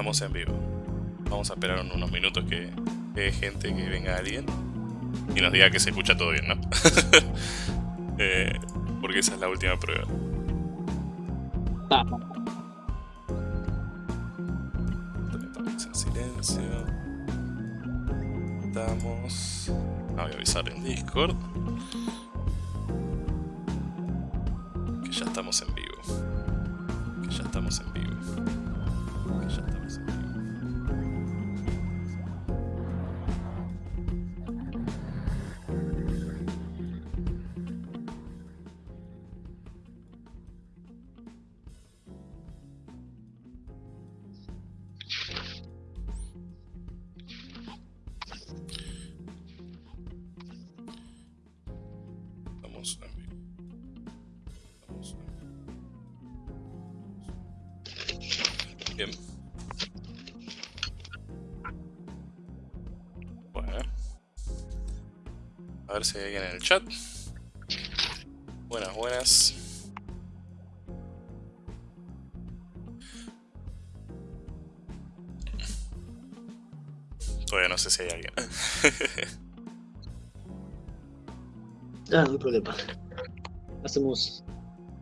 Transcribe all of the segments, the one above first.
estamos en vivo. Vamos a esperar unos minutos que hay gente, que venga alguien y nos diga que se escucha todo bien, ¿no? Eh, porque esa es la última prueba. En silencio. Estamos. Ah, voy a avisar en Discord.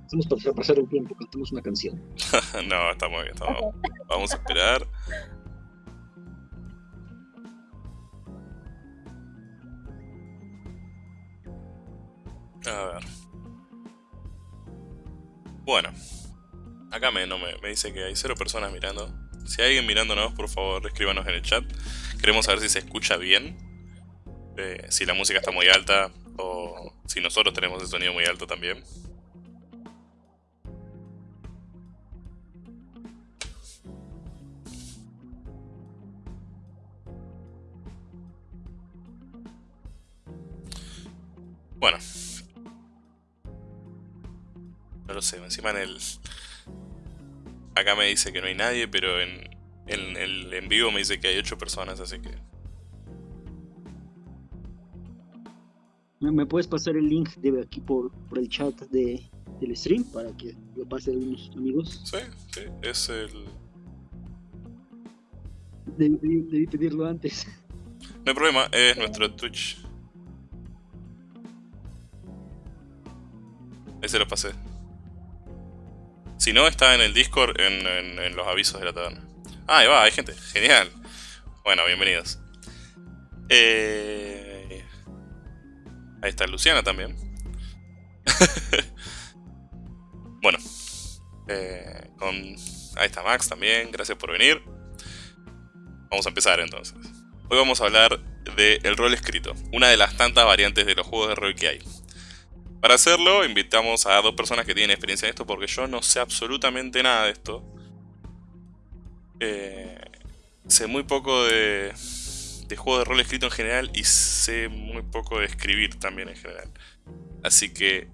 Hacemos para pasar el tiempo, cantamos una canción. no, estamos bien, estamos. Vamos a esperar. A ver. Bueno. Acá me, no me, me dice que hay cero personas mirando. Si hay alguien mirándonos, por favor, escríbanos en el chat. Queremos saber si se escucha bien. eh, si la música está muy alta o si nosotros tenemos el sonido muy alto también. Bueno. No lo sé, encima en el... Acá me dice que no hay nadie, pero en, en el en vivo me dice que hay 8 personas, así que... ¿Me, puedes pasar el link de aquí por, por el chat de, del stream para que lo pase a algunos amigos? Sí, sí, es el... Debí- debí pedirlo antes. No hay problema, es nuestro Twitch. Ese lo pasé. Si no, está en el Discord en, los avisos de la taberna. Ah, ahí va, hay gente. Genial. Bueno, bienvenidos. Eh... Ahí está Luciana también. bueno. Eh, con... Ahí está Max también. Gracias por venir. Vamos a empezar entonces. Hoy vamos a hablar del rol escrito, una de las tantas variantes de los juegos de rol que hay. Para hacerlo, invitamos a dos personas que tienen experiencia en esto, porque yo no sé absolutamente nada de esto. Eh, sé muy poco de, de juegos de rol escrito en general y sé muy poco de escribir también en general. Así que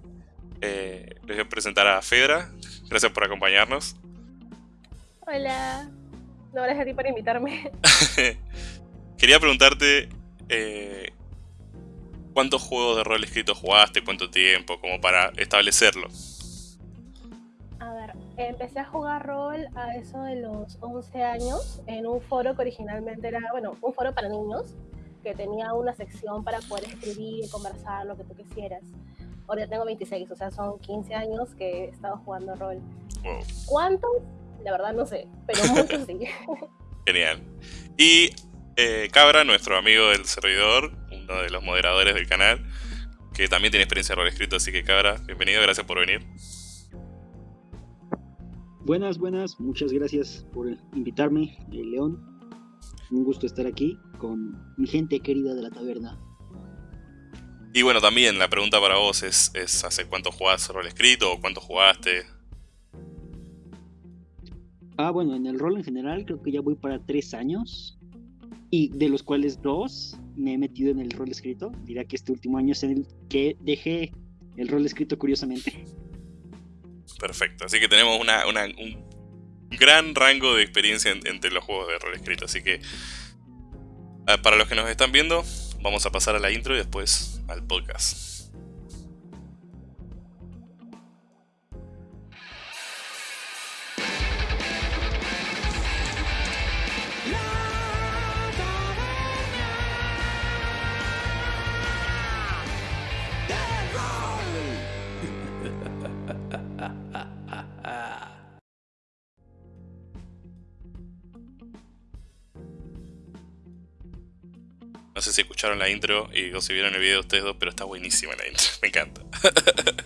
eh, les voy a presentar a Fedra. Gracias por acompañarnos. Hola. No, gracias a ti por invitarme. Quería preguntarte eh, cuántos juegos de rol escrito jugaste, cuánto tiempo, como para establecerlo. A ver, empecé a jugar rol a eso de los 11 años en un foro que originalmente era, bueno, un foro para niños que tenía una sección para poder escribir, conversar, lo que tú quisieras. Ahora ya tengo 26, o sea, son 15 años que he estado jugando rol. Wow, ¿Cuántos? La verdad no sé, pero muchos sí. genial. Y eh, Cabra, nuestro amigo del servidor, uno de los moderadores del canal, que también tiene experiencia de rol escrito, así que Cabra, bienvenido, gracias por venir. Buenas, buenas, muchas gracias por invitarme, eh, León. Un gusto estar aquí con mi gente querida de la taberna. Y bueno, también la pregunta para vos es, es ¿hace cuánto jugás rol escrito o cuánto jugaste? Ah, bueno, en el rol en general creo que ya voy para tres años. Y de los cuales dos me he metido en el rol escrito. Dirá que este último año es el que dejé el rol escrito curiosamente. Perfecto, así que tenemos una, un gran rango de experiencia en- entre los juegos de rol escrito. Así que, ah, para los que nos están viendo, vamos a pasar a la intro y después al podcast. Sé si escucharon la intro y o si vieron el video de ustedes dos, pero está buenísima la intro. Me encanta.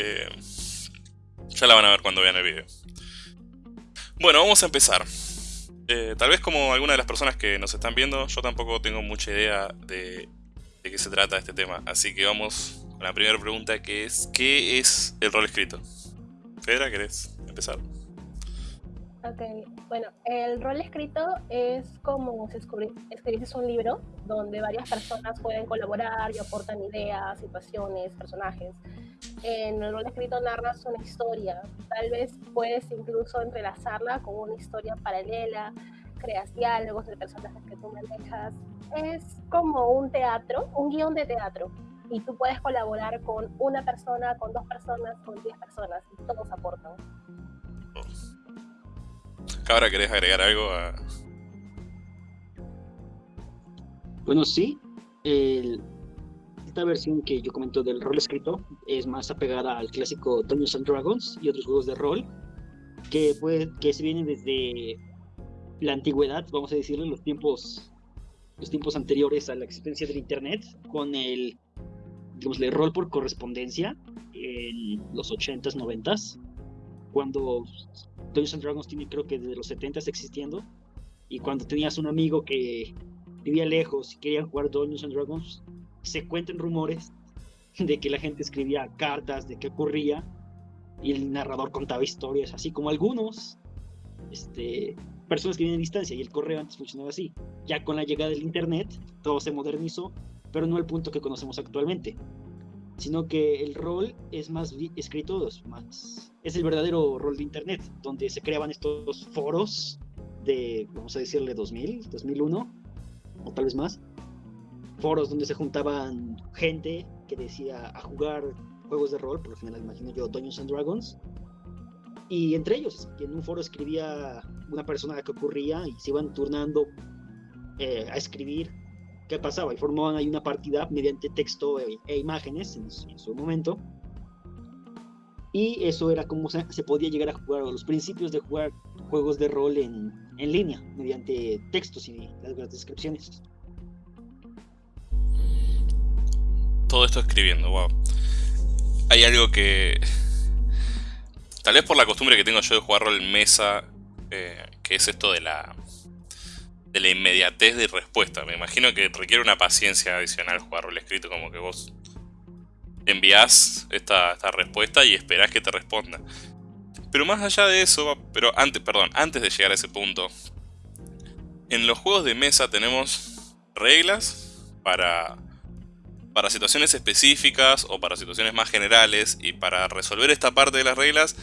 Eh, ya la van a ver cuando vean el video. Bueno, vamos a empezar. Eh, tal vez como alguna de las personas que nos están viendo, yo tampoco tengo mucha idea de, de qué se trata este tema. Así que vamos con la primera pregunta que es, ¿qué es el rol escrito? Fedra, ¿querés empezar? Ok, bueno, el rol escrito es como si escribieses un libro donde varias personas pueden colaborar y aportan ideas, situaciones, personajes. En el rol escrito narras una historia, tal vez puedes incluso entrelazarla con una historia paralela, creas diálogos de personajes que tú manejas. Es como un teatro, un guion de teatro, y tú puedes colaborar con una persona, con dos personas, con diez personas, y todos aportan. Cabra, ¿querés agregar algo a...? Bueno, sí. esta versión que yo comento del rol escrito es más apegada al clásico Dungeons and Dragons y otros juegos de rol que, puede, que se vienen desde la antigüedad, vamos a decirlo, los tiempos, los tiempos anteriores a la existencia del Internet, con el, digamos, el rol por correspondencia en los 80s, 90s, cuando Dungeons and Dragons tiene creo que desde los 70 existiendo. Y cuando tenías un amigo que vivía lejos y quería jugar Dungeons and Dragons, se cuentan rumores de que la gente escribía cartas, de qué ocurría, y el narrador contaba historias, así como algunos este, personas que viven a distancia, y el correo antes funcionaba así. Ya con la llegada del Internet, todo se modernizó, pero no al punto que conocemos actualmente sino que el rol es más escrito, es, más, es el verdadero rol de Internet, donde se creaban estos foros de, vamos a decirle, 2000, 2001, o tal vez más, foros donde se juntaban gente que decía a jugar juegos de rol, por lo general imagino yo Dungeons and Dragons, y entre ellos, en un foro escribía una persona que ocurría y se iban turnando eh, a escribir qué pasaba y formaban ahí una partida mediante texto e, e imágenes en, su momento. Y eso era como se, podía llegar a jugar, los principios de jugar juegos de rol en, en línea, mediante textos y las, descripciones. Todo esto escribiendo, wow. Hay algo que... Tal vez por la costumbre que tengo yo de jugar rol mesa, eh, que es esto de la de la inmediatez de respuesta. Me imagino que requiere una paciencia adicional jugar rol escrito, como que vos envías esta, respuesta y esperás que te responda. Pero más allá de eso, pero antes, perdón, antes de llegar a ese punto, en los juegos de mesa tenemos reglas para, para situaciones específicas o para situaciones más generales y para resolver esta parte de las reglas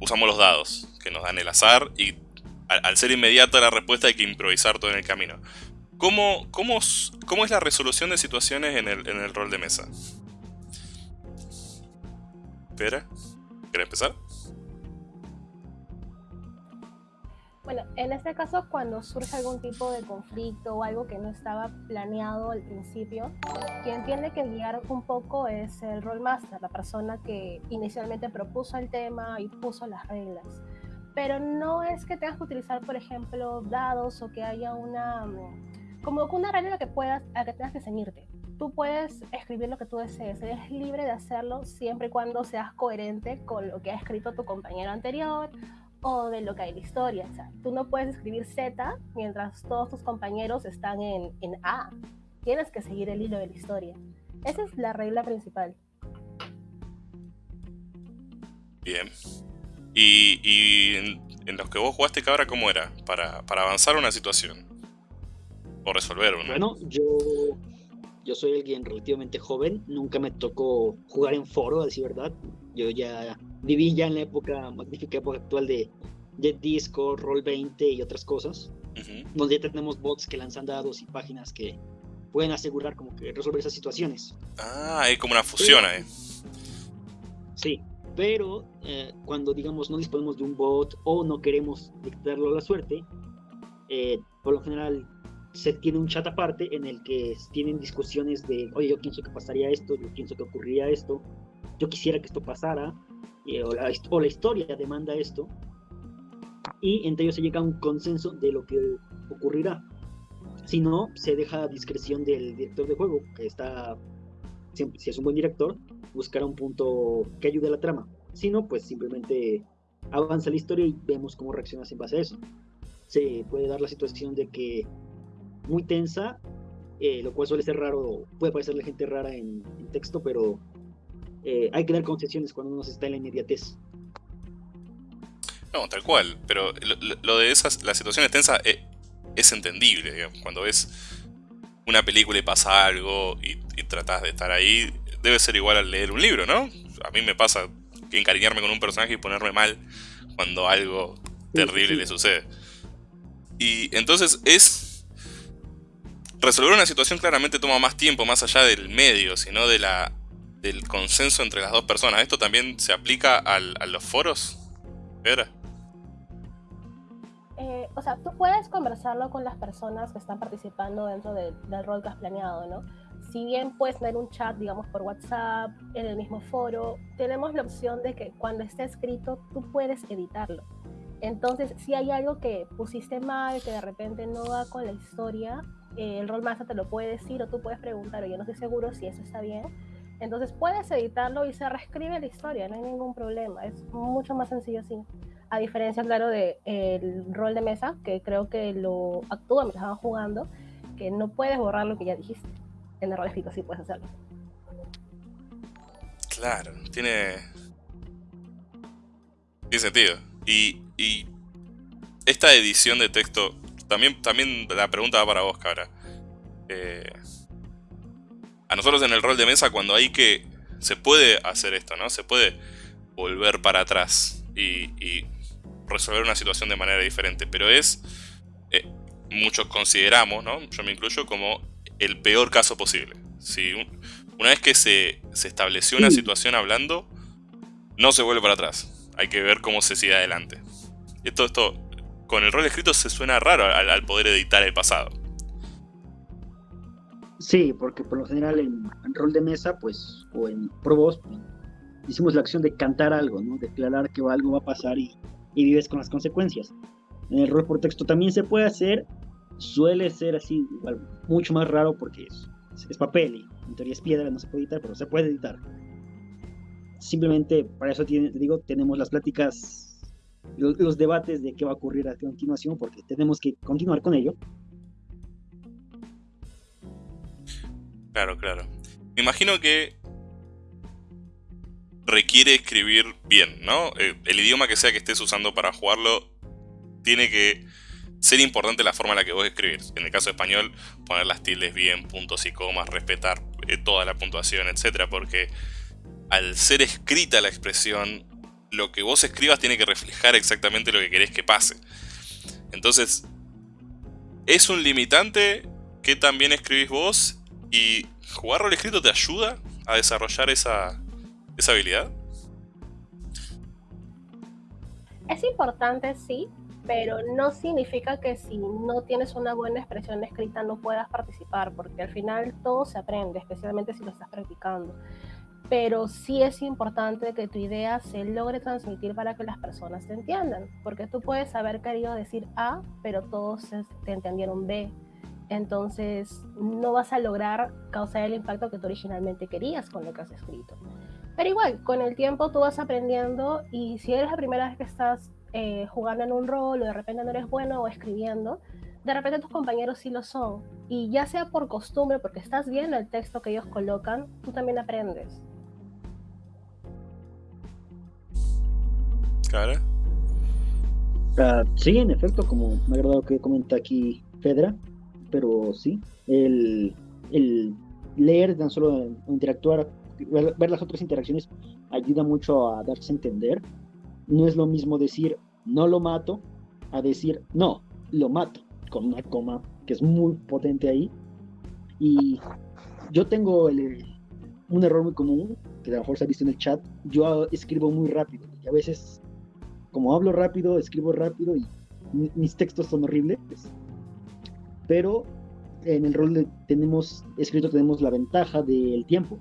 usamos los dados que nos dan el azar y al, ser inmediata la respuesta hay que improvisar todo en el camino. ¿Cómo, cómo, cómo es la resolución de situaciones en el, en el rol de mesa? ¿Quieres empezar? Bueno, en este caso, cuando surge algún tipo de conflicto o algo que no estaba planeado al principio, quien tiene que guiar un poco es el rollmaster, la persona que inicialmente propuso el tema y puso las reglas pero no es que tengas que utilizar, por ejemplo, dados o que haya una, mm, como una regla que puedas, a que tengas que ceñirte. Tú puedes escribir lo que tú desees, eres libre de hacerlo siempre y cuando seas coherente con lo que ha escrito tu compañero anterior o de lo que hay en la historia. O sea, tú no puedes escribir Z mientras todos tus compañeros están en, en A. Tienes que seguir el hilo de la historia. Esa es la regla principal. Bien. Y, en, los que vos jugaste, cabra, ¿cómo era? Para, para avanzar una situación. O resolver una. Bueno, yo, yo soy alguien relativamente joven. Nunca me tocó jugar en foro, a decir verdad. Yo ya viví ya en la época, magnífica época actual de, de Discord, Roll20 y otras cosas. Donde ya tenemos bots que lanzan dados y páginas que pueden asegurar como que resolver esas situaciones. Ah, hay como una fusión ahí. Sí, pero eh, cuando digamos no disponemos de un bot o no queremos dictarlo a la suerte, eh, por lo general se tiene un chat aparte en el que tienen discusiones de, oye, yo pienso que pasaría esto, yo pienso que ocurriría esto, yo quisiera que esto pasara, o, la, o, la, historia demanda esto, y entre ellos se llega a un consenso de lo que ocurrirá. Si no, se deja a discreción del director de juego, que está, siempre, si es un buen director, buscará un punto que ayude a la trama. Si no, pues simplemente avanza la historia y vemos cómo reaccionas en base a eso. Se puede dar la situación de que muy tensa, eh, lo cual suele ser raro, puede parecerle gente rara en, texto, pero eh, hay que dar concesiones cuando uno está en la inmediatez. No, tal cual, pero lo, de esas, las situaciones tensas es, eh, es entendible, digamos, cuando ves una película y pasa algo y, y tratas de estar ahí, debe ser igual al leer un libro, ¿no? A mí me pasa que encariñarme con un personaje y ponerme mal cuando algo terrible le sucede. Y entonces es... Resolver una situación claramente toma más tiempo, más allá del medio, sino de la, del consenso entre las dos personas. ¿Esto también se aplica al, a los foros? ¿Era? Eh, o sea, tú puedes conversarlo con las personas que están participando dentro del rol que has planeado, ¿no? si bien puedes tener un chat, digamos, por WhatsApp, en el mismo foro, tenemos la opción de que cuando esté escrito tú puedes editarlo. Entonces, si hay algo que pusiste mal, que de repente no va con la historia, eh, el rol master te lo puede decir o tú puedes preguntar, o yo no estoy seguro si eso está bien. Entonces puedes editarlo y se reescribe la historia, no hay ningún problema. Es mucho más sencillo así. A diferencia, claro, del el rol de mesa, que creo que lo actúa mientras van jugando, que no puedes borrar lo que ya dijiste en el rol escrito sí puedes hacerlo. Claro, tiene. Tiene sentido. Y, y esta edición de texto, también, también la pregunta va para vos, cabra. Eh, a nosotros en el rol de mesa, cuando hay que. Se puede hacer esto, ¿no? Se puede volver para atrás y, y resolver una situación de manera diferente. Pero es. Eh, muchos consideramos, ¿no? Yo me incluyo como el peor caso posible. Si una vez que se, estableció una situación hablando, no se vuelve para atrás. Hay que ver cómo se sigue adelante. Esto, esto con el rol escrito se suena raro al, poder editar el pasado. Sí, porque por lo general en, rol de mesa, pues, o en probos, pues, hicimos la acción de cantar algo, ¿no? Declarar que algo va a pasar y, y vives con las consecuencias. En el rol por texto también se puede hacer, suele ser así, mucho más raro porque es, es, papel y en teoría es piedra, no se puede editar, pero se puede editar. Simplemente para eso te digo, tenemos las pláticas, los, debates de qué va a ocurrir a continuación, porque tenemos que continuar con ello. Claro, claro. Me imagino que requiere escribir bien, ¿no? Eh, el idioma que sea que estés usando para jugarlo tiene que ser importante la forma en la que vos escribís. En el caso español, poner las tildes bien, puntos y comas, respetar eh, toda la puntuación, etc. Porque al ser escrita la expresión, lo que vos escribas tiene que reflejar exactamente lo que querés que pase. Entonces, es un limitante que también escribís vos y jugar rol escrito te ayuda a desarrollar esa, esa habilidad. Es importante, sí, pero no significa que si no tienes una buena expresión escrita no puedas participar, porque al final todo se aprende, especialmente si lo estás practicando. Pero sí es importante que tu idea se logre transmitir para que las personas te entiendan, porque tú puedes haber querido decir A, pero todos te entendieron B. Entonces no vas a lograr causar el impacto que tú originalmente querías con lo que has escrito. Pero igual, con el tiempo tú vas aprendiendo y si eres la primera vez que estás eh, jugando en un rol o de repente no eres bueno o escribiendo, de repente tus compañeros sí lo son. Y ya sea por costumbre, porque estás viendo el texto que ellos colocan, tú también aprendes. ¿Cara? Ah, sí, en efecto, como me ha agradado que comenta aquí Fedra, pero sí, el, el leer, tan solo interactuar, ver las otras interacciones ayuda mucho a darse a entender no es lo mismo decir no lo mato a decir no, lo mato, con una coma que es muy potente ahí. Y yo tengo un error muy común, que a lo mejor se ha visto en el chat, yo escribo muy rápido y a veces, como hablo rápido, escribo rápido y mis textos son horribles. Pero en el rol de tenemos escrito tenemos la ventaja del tiempo,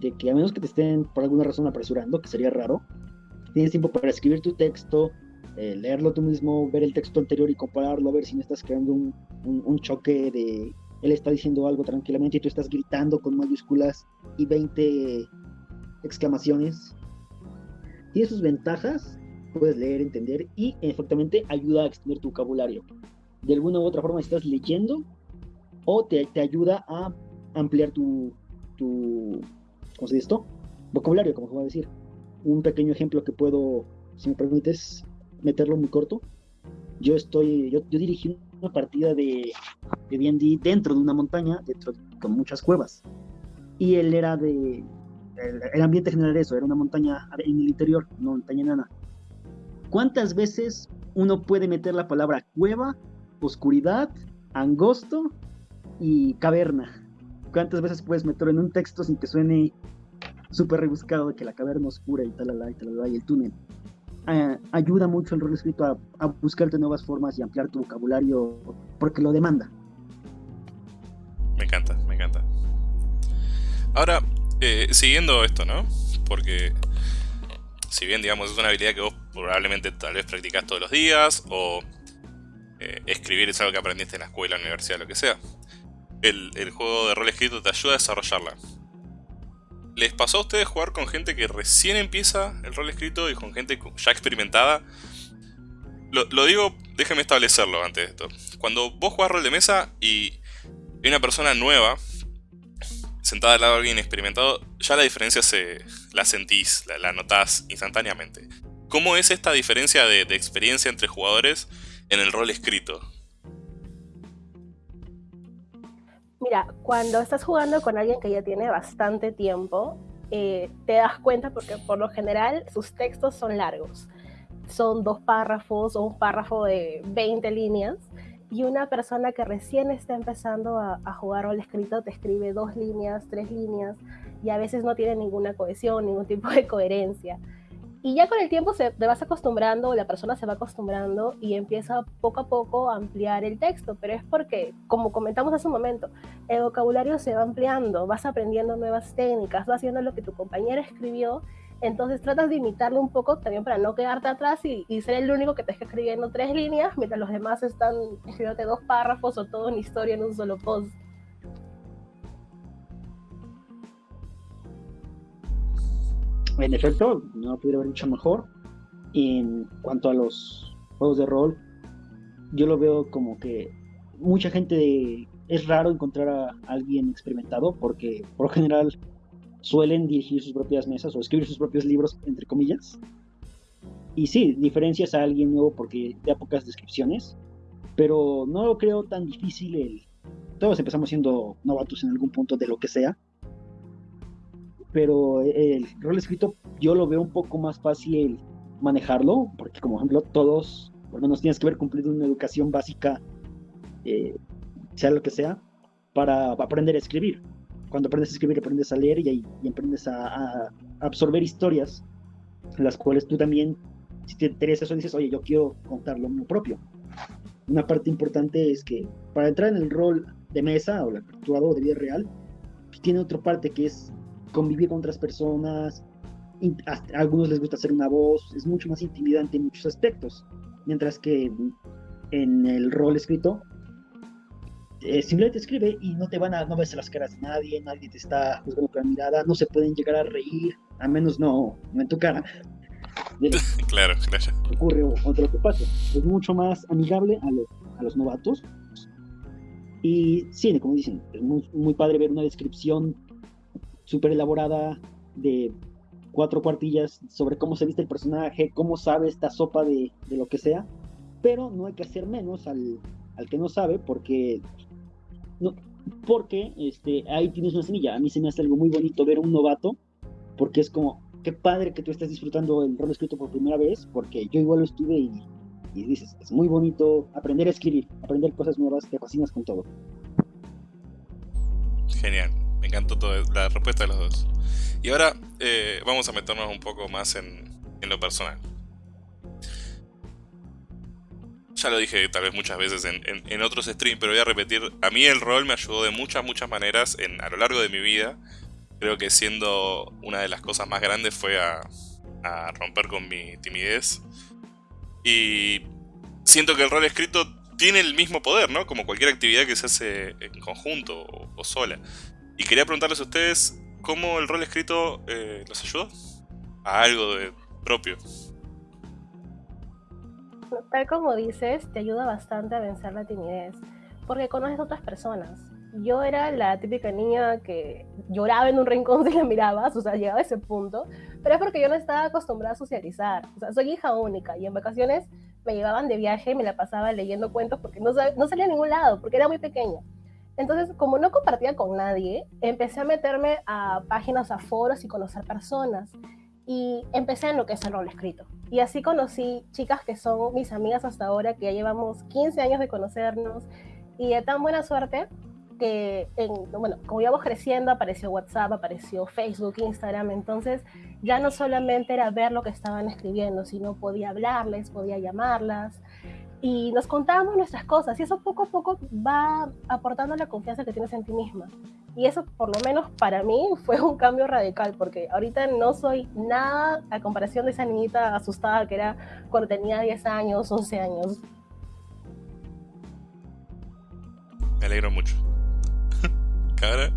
de que a menos que te estén por alguna razón apresurando, que sería raro, tienes tiempo para escribir tu texto, eh, leerlo tú mismo, ver el texto anterior y compararlo, a ver si no estás creando un, un, choque de él está diciendo algo tranquilamente y tú estás gritando con mayúsculas y 20 exclamaciones. Tiene sus ventajas, puedes leer, entender y efectivamente ayuda a extender tu vocabulario. De alguna u otra forma estás leyendo o te, te ayuda a ampliar tu, tu, ¿cómo se dice esto? Vocabulario, como se va a decir. Un pequeño ejemplo que puedo, si me permites, meterlo muy corto. Yo estoy, yo, yo dirigí una partida de D&D dentro de una montaña, dentro con muchas cuevas. Y él era de, el, ambiente general era eso, era una montaña en el interior, una montaña nana. ¿Cuántas veces uno puede meter la palabra cueva, oscuridad, angosto y caverna? ¿Cuántas veces puedes meterlo en un texto sin que suene súper rebuscado de que la caverna oscura y talala y talala y el túnel? Eh, ayuda mucho el rol escrito a, a, buscarte nuevas formas y ampliar tu vocabulario porque lo demanda. Me encanta, me encanta. Ahora, eh, siguiendo esto, ¿no? Porque si bien, digamos, es una habilidad que vos probablemente tal vez practicas todos los días o eh, escribir es algo que aprendiste en la escuela, universidad, lo que sea, el, el juego de rol escrito te ayuda a desarrollarla. ¿Les pasó a ustedes jugar con gente que recién empieza el rol escrito y con gente ya experimentada? Lo, digo, déjenme establecerlo antes de esto. Cuando vos jugás rol de mesa y hay una persona nueva sentada al lado de alguien experimentado, ya la diferencia se la sentís, la, notás instantáneamente. ¿Cómo es esta diferencia de, de experiencia entre jugadores en el rol escrito? Mira, cuando estás jugando con alguien que ya tiene bastante tiempo, eh, te das cuenta porque por lo general sus textos son largos. Son dos párrafos o un párrafo de 20 líneas. Y una persona que recién está empezando a, a jugar rol escrito te escribe dos líneas, tres líneas, y a veces no tiene ninguna cohesión, ningún tipo de coherencia. Y ya con el tiempo se, te vas acostumbrando, la persona se va acostumbrando y empieza poco a poco a ampliar el texto, pero es porque, como comentamos hace un momento, el vocabulario se va ampliando, vas aprendiendo nuevas técnicas, vas haciendo lo que tu compañera escribió, entonces tratas de imitarlo un poco también para no quedarte atrás y, ser el único que te esté escribiendo tres líneas, mientras los demás están escribiéndote dos párrafos o toda una historia en un solo post. en efecto, no pudiera haber dicho mejor. En cuanto a los juegos de rol, yo lo veo como que mucha gente es raro encontrar a alguien experimentado porque por general suelen dirigir sus propias mesas o escribir sus propios libros, entre comillas. Y sí, diferencias a alguien nuevo porque da pocas descripciones, pero no lo creo tan difícil el... Todos empezamos siendo novatos en algún punto de lo que sea pero el rol escrito yo lo veo un poco más fácil manejarlo, porque como ejemplo todos, por lo menos tienes que haber cumplido una educación básica, eh, sea lo que sea, para aprender a escribir. Cuando aprendes a escribir, aprendes a leer y, y aprendes a, absorber historias, las cuales tú también, si te interesa eso, dices, oye, yo quiero contar lo mío propio. Una parte importante es que para entrar en el rol de mesa o el actuado de vida real, pues, tiene otra parte que es convivir con otras personas, a algunos les gusta hacer una voz, es mucho más intimidante en muchos aspectos, mientras que en el rol escrito eh, simplemente escribe y no te van a, no ves las caras de nadie, nadie te está juzgando con la mirada, no se pueden llegar a reír, a menos no, en tu cara. claro, claro. Ocurre otro que pasa. Es mucho más amigable a los, a los novatos. Y sí, como dicen, es muy, muy padre ver una descripción súper elaborada de cuatro cuartillas sobre cómo se viste el personaje, cómo sabe esta sopa de, de lo que sea, pero no hay que hacer menos al, al que no sabe porque no, porque este, ahí tienes una semilla. A mí se me hace algo muy bonito ver a un novato, porque es como, qué padre que tú estés disfrutando el rol escrito por primera vez, porque yo igual lo estuve y, y dices, es muy bonito aprender a escribir, aprender cosas nuevas, te fascinas con todo. Genial. Me encantó toda la respuesta de los dos. Y ahora eh, vamos a meternos un poco más en, lo personal. Ya lo dije tal vez muchas veces en, otros streams, pero voy a repetir. A mí el rol me ayudó de muchas, muchas maneras en, a lo largo de mi vida. Creo que siendo una de las cosas más grandes fue a, romper con mi timidez. Y siento que el rol escrito tiene el mismo poder, ¿no? Como cualquier actividad que se hace en conjunto o, sola. Y quería preguntarles a ustedes cómo el rol escrito eh, los ayudó a algo propio. Tal como dices, te ayuda bastante a vencer la timidez, porque conoces a otras personas. Yo era la típica niña que lloraba en un rincón si la mirabas, o sea, llegaba a ese punto, pero es porque yo no estaba acostumbrada a socializar. O sea, soy hija única y en vacaciones me llevaban de viaje y me la pasaba leyendo cuentos porque no, no salía a ningún lado, porque era muy pequeña. Entonces, como no compartía con nadie, empecé a meterme a páginas, a foros y conocer personas. Y empecé en lo que es el rol escrito. Y así conocí chicas que son mis amigas hasta ahora, que ya llevamos 15 años de conocernos. Y de tan buena suerte que, bueno, como íbamos creciendo, apareció WhatsApp, apareció Facebook, Instagram, entonces ya no solamente era ver lo que estaban escribiendo, sino podía hablarles, podía llamarlas y nos contábamos nuestras cosas y eso poco a poco va aportando la confianza que tienes en ti misma. Y eso por lo menos para mí fue un cambio radical porque ahorita no soy nada a comparación de esa niñita asustada que era cuando tenía 10 años, 11 años. Me alegro mucho.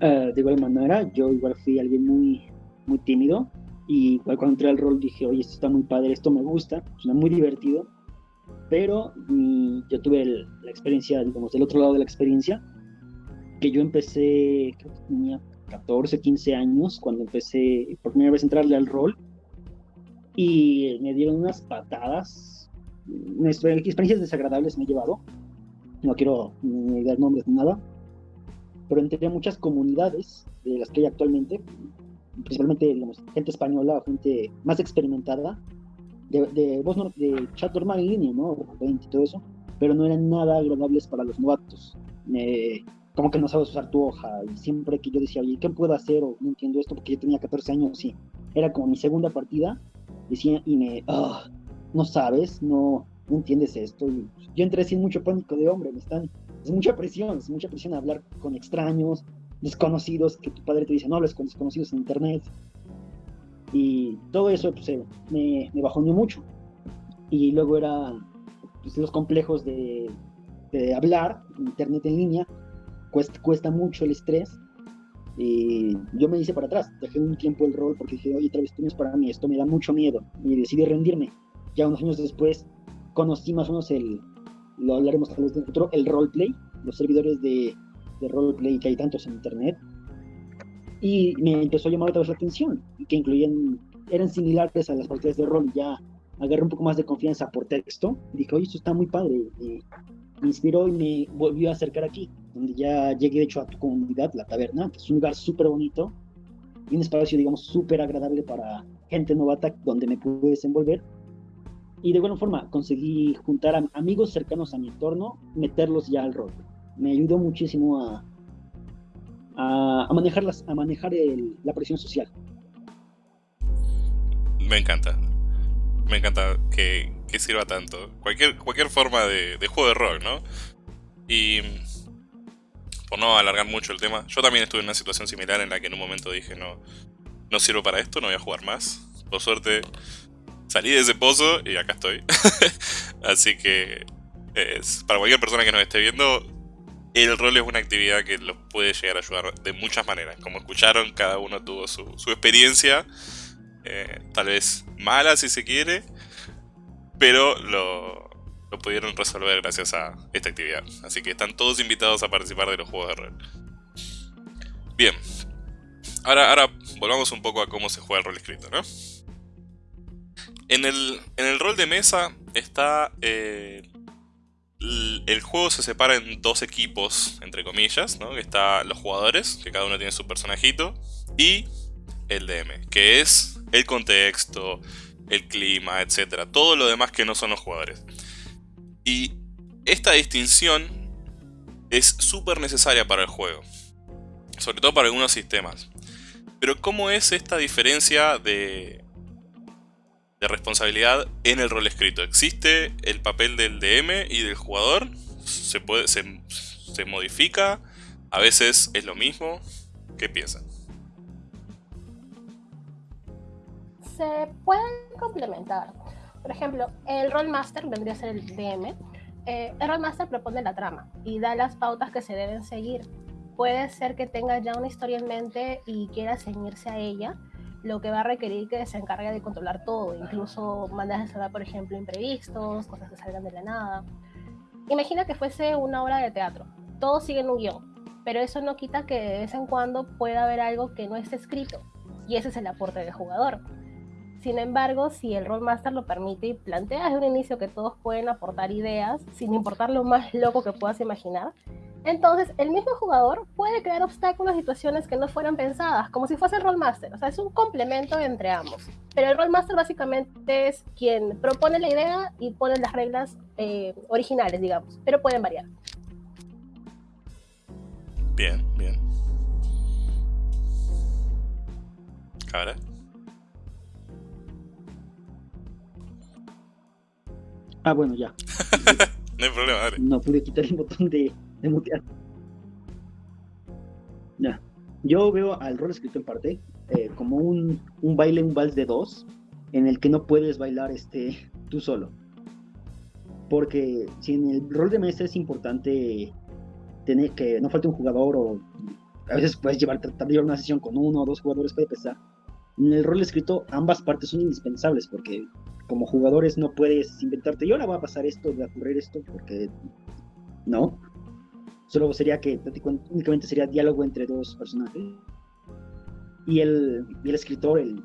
Eh, de igual manera, yo igual fui alguien muy, muy tímido. Y cuando entré al rol dije, oye, esto está muy padre, esto me gusta, suena muy divertido. Pero mm, yo tuve la experiencia, digamos, del otro lado de la experiencia, que yo empecé, creo que tenía 14, 15 años, cuando empecé por primera vez a entrarle al rol. Y me dieron unas patadas, experiencias desagradables me he llevado no quiero ni dar nombres ni nada, pero entre muchas comunidades de las que hay actualmente, principalmente digamos, gente española, gente más experimentada, de, de voz de chat normal en línea, ¿no? y todo eso, pero no eran nada agradables para los novatos. como que no sabes usar tu hoja, y siempre que yo decía, oye, ¿qué puedo hacer? O no entiendo esto, porque yo tenía 14 años, sí, era como mi segunda partida, decía, y me, ah, no sabes, no, no entiendes esto. yo entré sin mucho pánico de hombre, me están, es mucha presión, es mucha presión hablar con extraños, desconocidos, que tu padre te dice, no hables con desconocidos en internet. Y todo eso pues, me, me mucho. Y luego era pues, los complejos de, de hablar, internet en línea, cuesta, cuesta mucho el estrés. Y yo me hice para atrás, dejé un tiempo el rol porque dije, oye, es para mí, esto me da mucho miedo. Y decidí rendirme. Ya unos años después conocí más o menos el, lo hablaremos tal vez el roleplay, los servidores de, de roleplay que hay tantos en internet. Y me empezó a llamar otra vez la atención, que incluían, eran similares a las partidas de rol, ya agarré un poco más de confianza por texto. dije, oye, esto está muy padre. Y me inspiró y me volvió a acercar aquí, donde ya llegué de hecho a tu comunidad, la taberna, que es un lugar súper bonito y un espacio, digamos, súper agradable para gente novata donde me pude desenvolver y de alguna forma conseguí juntar a amigos cercanos a mi entorno, meterlos ya al rol. Me ayudó muchísimo a, a, manejar, las, a manejar la presión social. Me encanta. Me encanta que, que sirva tanto. Cualquier, cualquier forma de, juego de rol, ¿no? Y por no alargar mucho el tema, yo también estuve en una situación similar en la que en un momento dije, no, no sirvo para esto, no voy a jugar más. Por suerte salí de ese pozo y acá estoy. Así que para cualquier persona que nos esté viendo, el rol es una actividad que los puede llegar a ayudar de muchas maneras. Como escucharon, cada uno tuvo su, experiencia, eh, tal vez mala si se quiere, pero lo, lo pudieron resolver gracias a esta actividad. Así que están todos invitados a participar de los juegos de rol. Bien, ahora, ahora volvamos un poco a cómo se juega el rol escrito, ¿no? En el, en el rol de mesa está... Eh, el juego se separa en dos equipos, entre comillas, ¿no? Está los jugadores, que cada uno tiene su personajito, y el DM, que es el contexto, el clima, etc. Todo lo demás que no son los jugadores. Y esta distinción es súper necesaria para el juego. Sobre todo para algunos sistemas. Pero ¿cómo es esta diferencia de, de responsabilidad en el rol escrito. ¿Existe el papel del DM y del jugador? ¿Se, puede, se, modifica? ¿A veces es lo mismo? ¿Qué piensan? se pueden complementar. Por ejemplo, el Rollmaster vendría a ser el DM. Eh, el Rollmaster propone la trama y da las pautas que se deben seguir. Puede ser que tenga ya una historia en mente y quiera ceñirse a ella, lo que va a requerir que se encargue de controlar todo, incluso mandas de salvar, por ejemplo, imprevistos, cosas que salgan de la nada. Imagina que fuese una obra de teatro. Todos siguen un guion, pero eso no quita que de vez en cuando pueda haber algo que no esté escrito, y ese es el aporte del jugador. Sin embargo, si el Rollmaster lo permite y plantea desde un inicio que todos pueden aportar ideas, sin importar lo más loco que puedas imaginar, entonces el mismo jugador puede crear obstáculos, situaciones que no fueran pensadas, como si fuese el Rollmaster. O sea, es un complemento entre ambos. Pero el Rollmaster básicamente es quien propone la idea y pone las reglas eh, originales, digamos, pero pueden variar. Bien, bien. Ahora. Ah, bueno, ya. no hay problema, dale. No pude quitar el botón de, de mutear. Yo veo al rol escrito en parte eh, como un, un baile, un vals de dos, en el que no puedes bailar este, tú solo. Porque si en el rol de mesa es importante tener que no falte un jugador o a veces puedes llevar, tratar una sesión con uno o dos jugadores puede pesar. En el rol escrito ambas partes son indispensables porque como jugadores no puedes inventarte y ahora va a pasar esto, va a ocurrir esto, porque no. Solo sería que únicamente sería diálogo entre dos personajes. Y el, el escritor, el,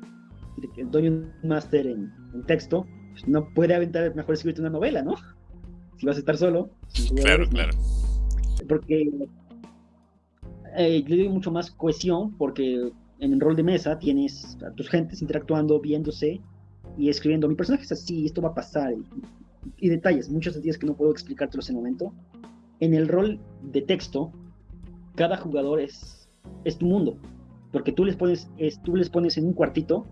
el Dungeon Master en, texto, pues no puede aventar mejor escribirte una novela, ¿no? Si vas a estar solo. Claro, claro. Porque eh, le doy mucho más cohesión, porque en el rol de mesa tienes a tus gentes interactuando, viéndose y escribiendo. Mi personaje es así, esto va a pasar. Y, detalles, muchos detalles que no puedo explicártelos en el momento. En el rol de texto, cada jugador es, es tu mundo. Porque tú les, pones, es, tú les pones en un cuartito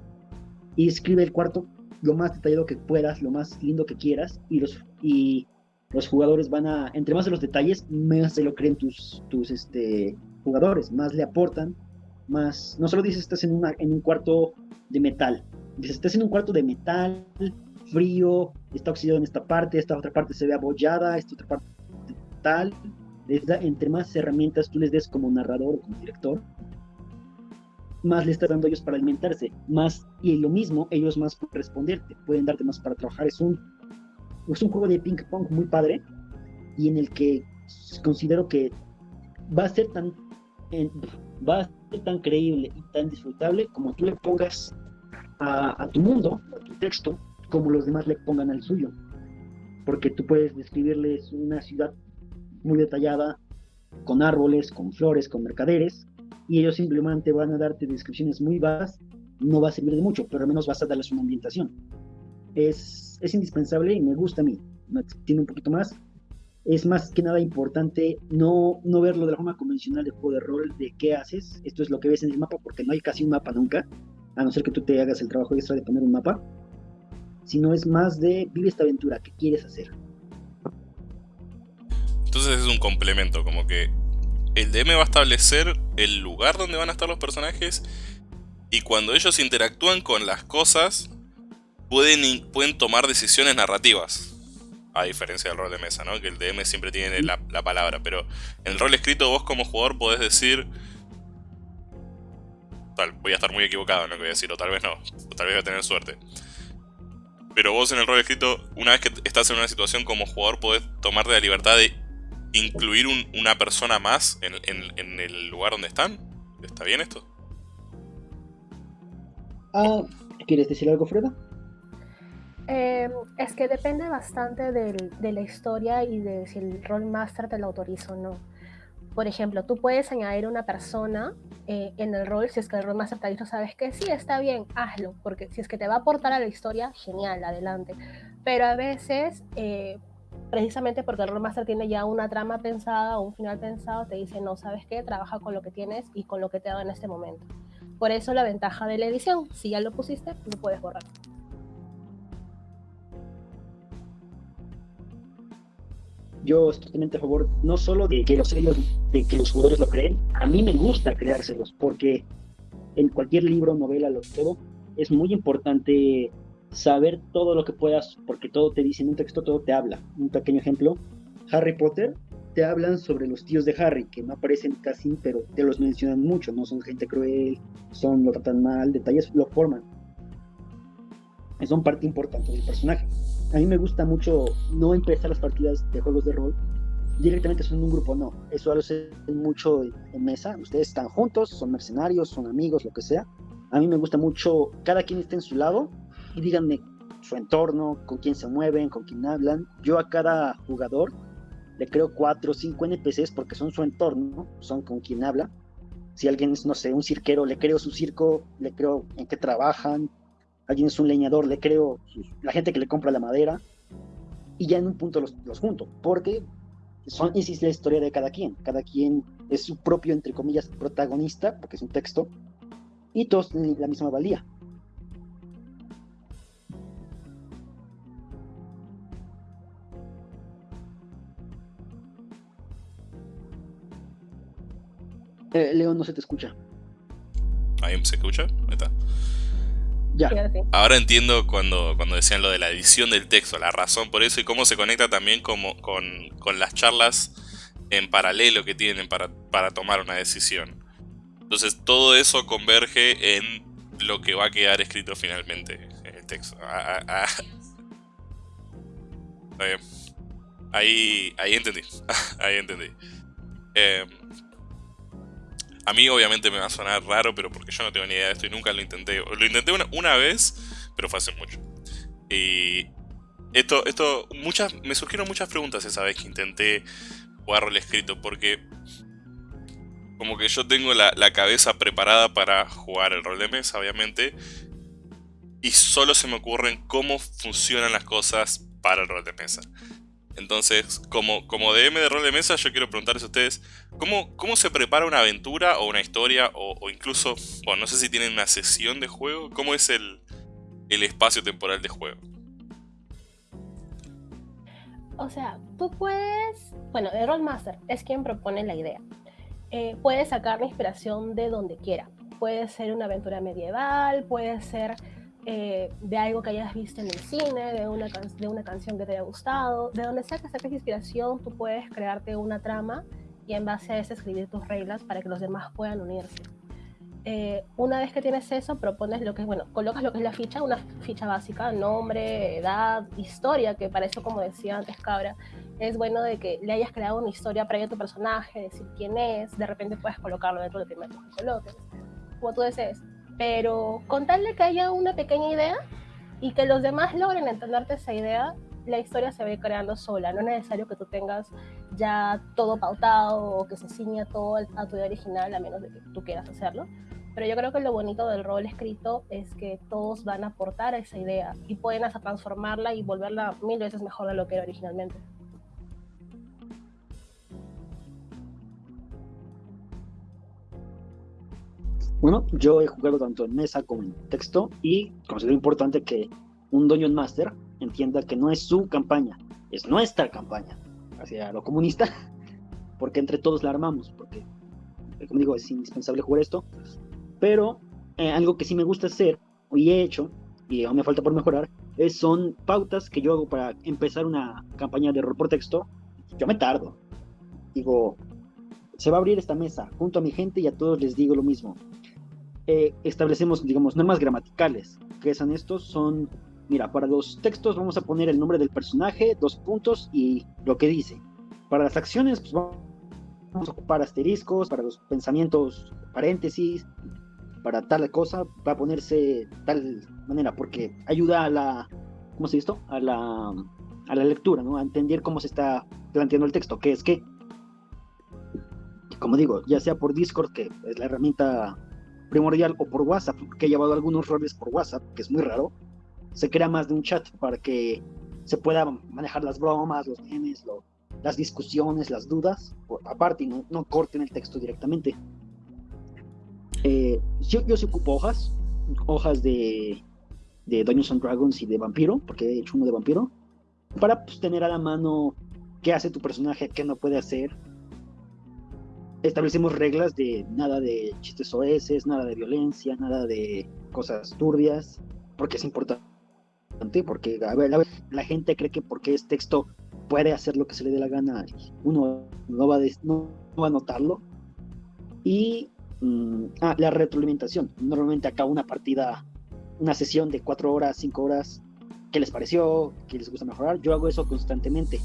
y escribe el cuarto lo más detallado que puedas, lo más lindo que quieras. Y los, y los jugadores van a, entre más de los detalles, más se lo creen tus, tus este, jugadores, más le aportan, más, no solo dices estás en, una, en un cuarto de metal, dices estás en un cuarto de metal, frío, está oxidado en esta parte, esta otra parte se ve abollada, esta otra parte tal, les da, entre más herramientas tú les des como narrador o como director, más le estás dando a ellos para alimentarse, más, y lo mismo, ellos más pueden responderte, pueden darte más para trabajar, es un es un juego de ping pong muy padre y en el que considero que va a ser tan va a ser tan creíble y tan disfrutable como tú le pongas a, tu mundo, a tu texto, como los demás le pongan al suyo. Porque tú puedes describirles una ciudad muy detallada, con árboles, con flores, con mercaderes, y ellos simplemente van a darte descripciones muy vagas, no va a servir de mucho, pero al menos vas a darles una ambientación. Es es indispensable y me gusta a mí. Tiene un poquito más. Es más que nada importante no, no verlo de la forma convencional de juego de rol, de qué haces. Esto es lo que ves en el mapa, porque no hay casi un mapa nunca, a no ser que tú te hagas el trabajo extra de poner un mapa. Sino es más de vive esta aventura, ¿qué quieres hacer? Entonces es un complemento, como que el DM va a establecer el lugar donde van a estar los personajes y cuando ellos interactúan con las cosas, pueden, pueden tomar decisiones narrativas. A diferencia del rol de mesa, ¿no? Que el DM siempre tiene la, palabra. Pero en el rol escrito vos como jugador podés decir... Tal, voy a estar muy equivocado en lo que voy a decir, o tal vez no. O tal vez voy a tener suerte. Pero vos en el rol escrito, una vez que estás en una situación como jugador, podés tomarte la libertad de incluir una persona más en, en, el lugar donde están. ¿Está bien esto? Ah, ¿Quieres decir algo, Freda? Eh, es que depende bastante de la historia y de si el rol master te lo autoriza o no. Por ejemplo, tú puedes añadir una persona eh, en el rol si es que el rol master te dicho, sabes que sí, está bien, hazlo, porque si es que te va a aportar a la historia, genial, adelante. Pero a veces, eh, precisamente porque el rol master tiene ya una trama pensada un final pensado, te dice, no, sabes qué, trabaja con lo que tienes y con lo que te da en este momento. Por eso la ventaja de la edición, si ya lo pusiste, lo puedes borrar. yo estoy totalmente a favor no solo de que los de que los jugadores lo creen, a mí me gusta creárselos, porque en cualquier libro, novela, lo todo, es muy importante saber todo lo que puedas, porque todo te dice en un texto, todo te habla. Un pequeño ejemplo, Harry Potter, te hablan sobre los tíos de Harry, que no aparecen casi, pero te los mencionan mucho, no son gente cruel, son lo tratan mal, detalles lo forman. Son parte importante del personaje. A mí me gusta mucho no empezar las partidas de juegos de rol directamente son un grupo, no. Eso lo hacen mucho en mesa. Ustedes están juntos, son mercenarios, son amigos, lo que sea. A mí me gusta mucho cada quien esté en su lado y díganme su entorno, con quién se mueven, con quién hablan. Yo a cada jugador le creo cuatro o cinco NPCs porque son su entorno, son con quien habla. Si alguien es, no sé, un cirquero, le creo su circo, le creo en qué trabajan. Alguien es un leñador, le creo la gente que le compra la madera. Y ya en un punto los, los junto, porque son, esa es la historia de cada quien. Cada quien es su propio, entre comillas, protagonista, porque es un texto, y todos tienen la misma valía. Eh, León, no se te escucha. ¿Ahí se escucha? Ahí está. Ya. Ahora entiendo cuando, cuando decían lo de la edición del texto, la razón por eso y cómo se conecta también como, con, con las charlas en paralelo que tienen para, para tomar una decisión. Entonces todo eso converge en lo que va a quedar escrito finalmente en el texto. Ah, ah, ah. Ahí, ahí entendí. ahí entendí. Eh, a mí obviamente me va a sonar raro, pero porque yo no tengo ni idea de esto y nunca lo intenté. Lo intenté una, vez, pero fue hace mucho. Y esto, esto, muchas, me surgieron muchas preguntas esa vez que intenté jugar rol escrito, porque como que yo tengo la, la cabeza preparada para jugar el rol de mesa, obviamente, y solo se me ocurren cómo funcionan las cosas para el rol de mesa. Entonces, como, como DM de rol de mesa, yo quiero preguntarles a ustedes, ¿cómo, cómo se prepara una aventura o una historia o, incluso, bueno, no sé si tienen una sesión de juego? ¿Cómo es el, espacio temporal de juego? O sea, tú puedes, bueno, el Rollmaster es quien propone la idea. Eh, puedes sacar la inspiración de donde quiera. Puede ser una aventura medieval, puede ser eh, de algo que hayas visto en el cine, de una, de una canción que te haya gustado, de donde sea que saques inspiración, tú puedes crearte una trama y en base a eso escribir tus reglas para que los demás puedan unirse. Eh, una vez que tienes eso, propones lo que es, bueno, colocas lo que es la ficha, una ficha básica, nombre, edad, historia, que para eso, como decía antes Cabra, es bueno de que le hayas creado una historia previa a tu personaje, decir quién es, de repente puedes colocarlo dentro del primer que coloques, como tú desees pero contarle que haya una pequeña idea y que los demás logren entenderte esa idea, la historia se ve creando sola. No es necesario que tú tengas ya todo pautado o que se ciña todo a tu idea original, a menos de que tú quieras hacerlo. Pero yo creo que lo bonito del rol escrito es que todos van a aportar a esa idea y pueden hasta transformarla y volverla mil veces mejor de lo que era originalmente. Bueno, yo he jugado tanto en mesa como en texto y considero importante que un Dungeon Master entienda que no es su campaña, es nuestra campaña hacia lo comunista, porque entre todos la armamos, porque, como digo, es indispensable jugar esto. Pero eh, algo que sí me gusta hacer, y he hecho, y aún me falta por mejorar, es, son pautas que yo hago para empezar una campaña de rol por texto. Yo me tardo. Digo, se va a abrir esta mesa junto a mi gente y a todos les digo lo mismo. Eh, establecemos, digamos, normas gramaticales. ¿Qué son estos? Son, mira, para los textos vamos a poner el nombre del personaje, dos puntos y lo que dice. Para las acciones, pues vamos a ocupar asteriscos, para los pensamientos, paréntesis, para tal cosa va a ponerse tal manera, porque ayuda a la, ¿cómo se esto? A la, a la lectura, ¿no? A entender cómo se está planteando el texto, qué es qué. Como digo, ya sea por Discord, que es la herramienta primordial o por WhatsApp, que he llevado algunos roles por WhatsApp, que es muy raro, se crea más de un chat para que se pueda manejar las bromas, los memes, las discusiones, las dudas, aparte y no, no, corten el texto directamente. Eh, yo, yo sí ocupo hojas, hojas de, de Dungeons and Dragons y de vampiro, porque he hecho uno de vampiro, para pues, tener a la mano qué hace tu personaje, qué no puede hacer, establecemos reglas de nada de chistes OS, nada de violencia, nada de cosas turbias, porque es importante, porque a ver, la gente cree que porque es texto puede hacer lo que se le dé la gana, uno no va, no, va a notarlo. Y mm, ah, la retroalimentación, normalmente acá una partida, una sesión de cuatro horas, cinco horas, ¿qué les pareció? ¿Qué les gusta mejorar? Yo hago eso constantemente.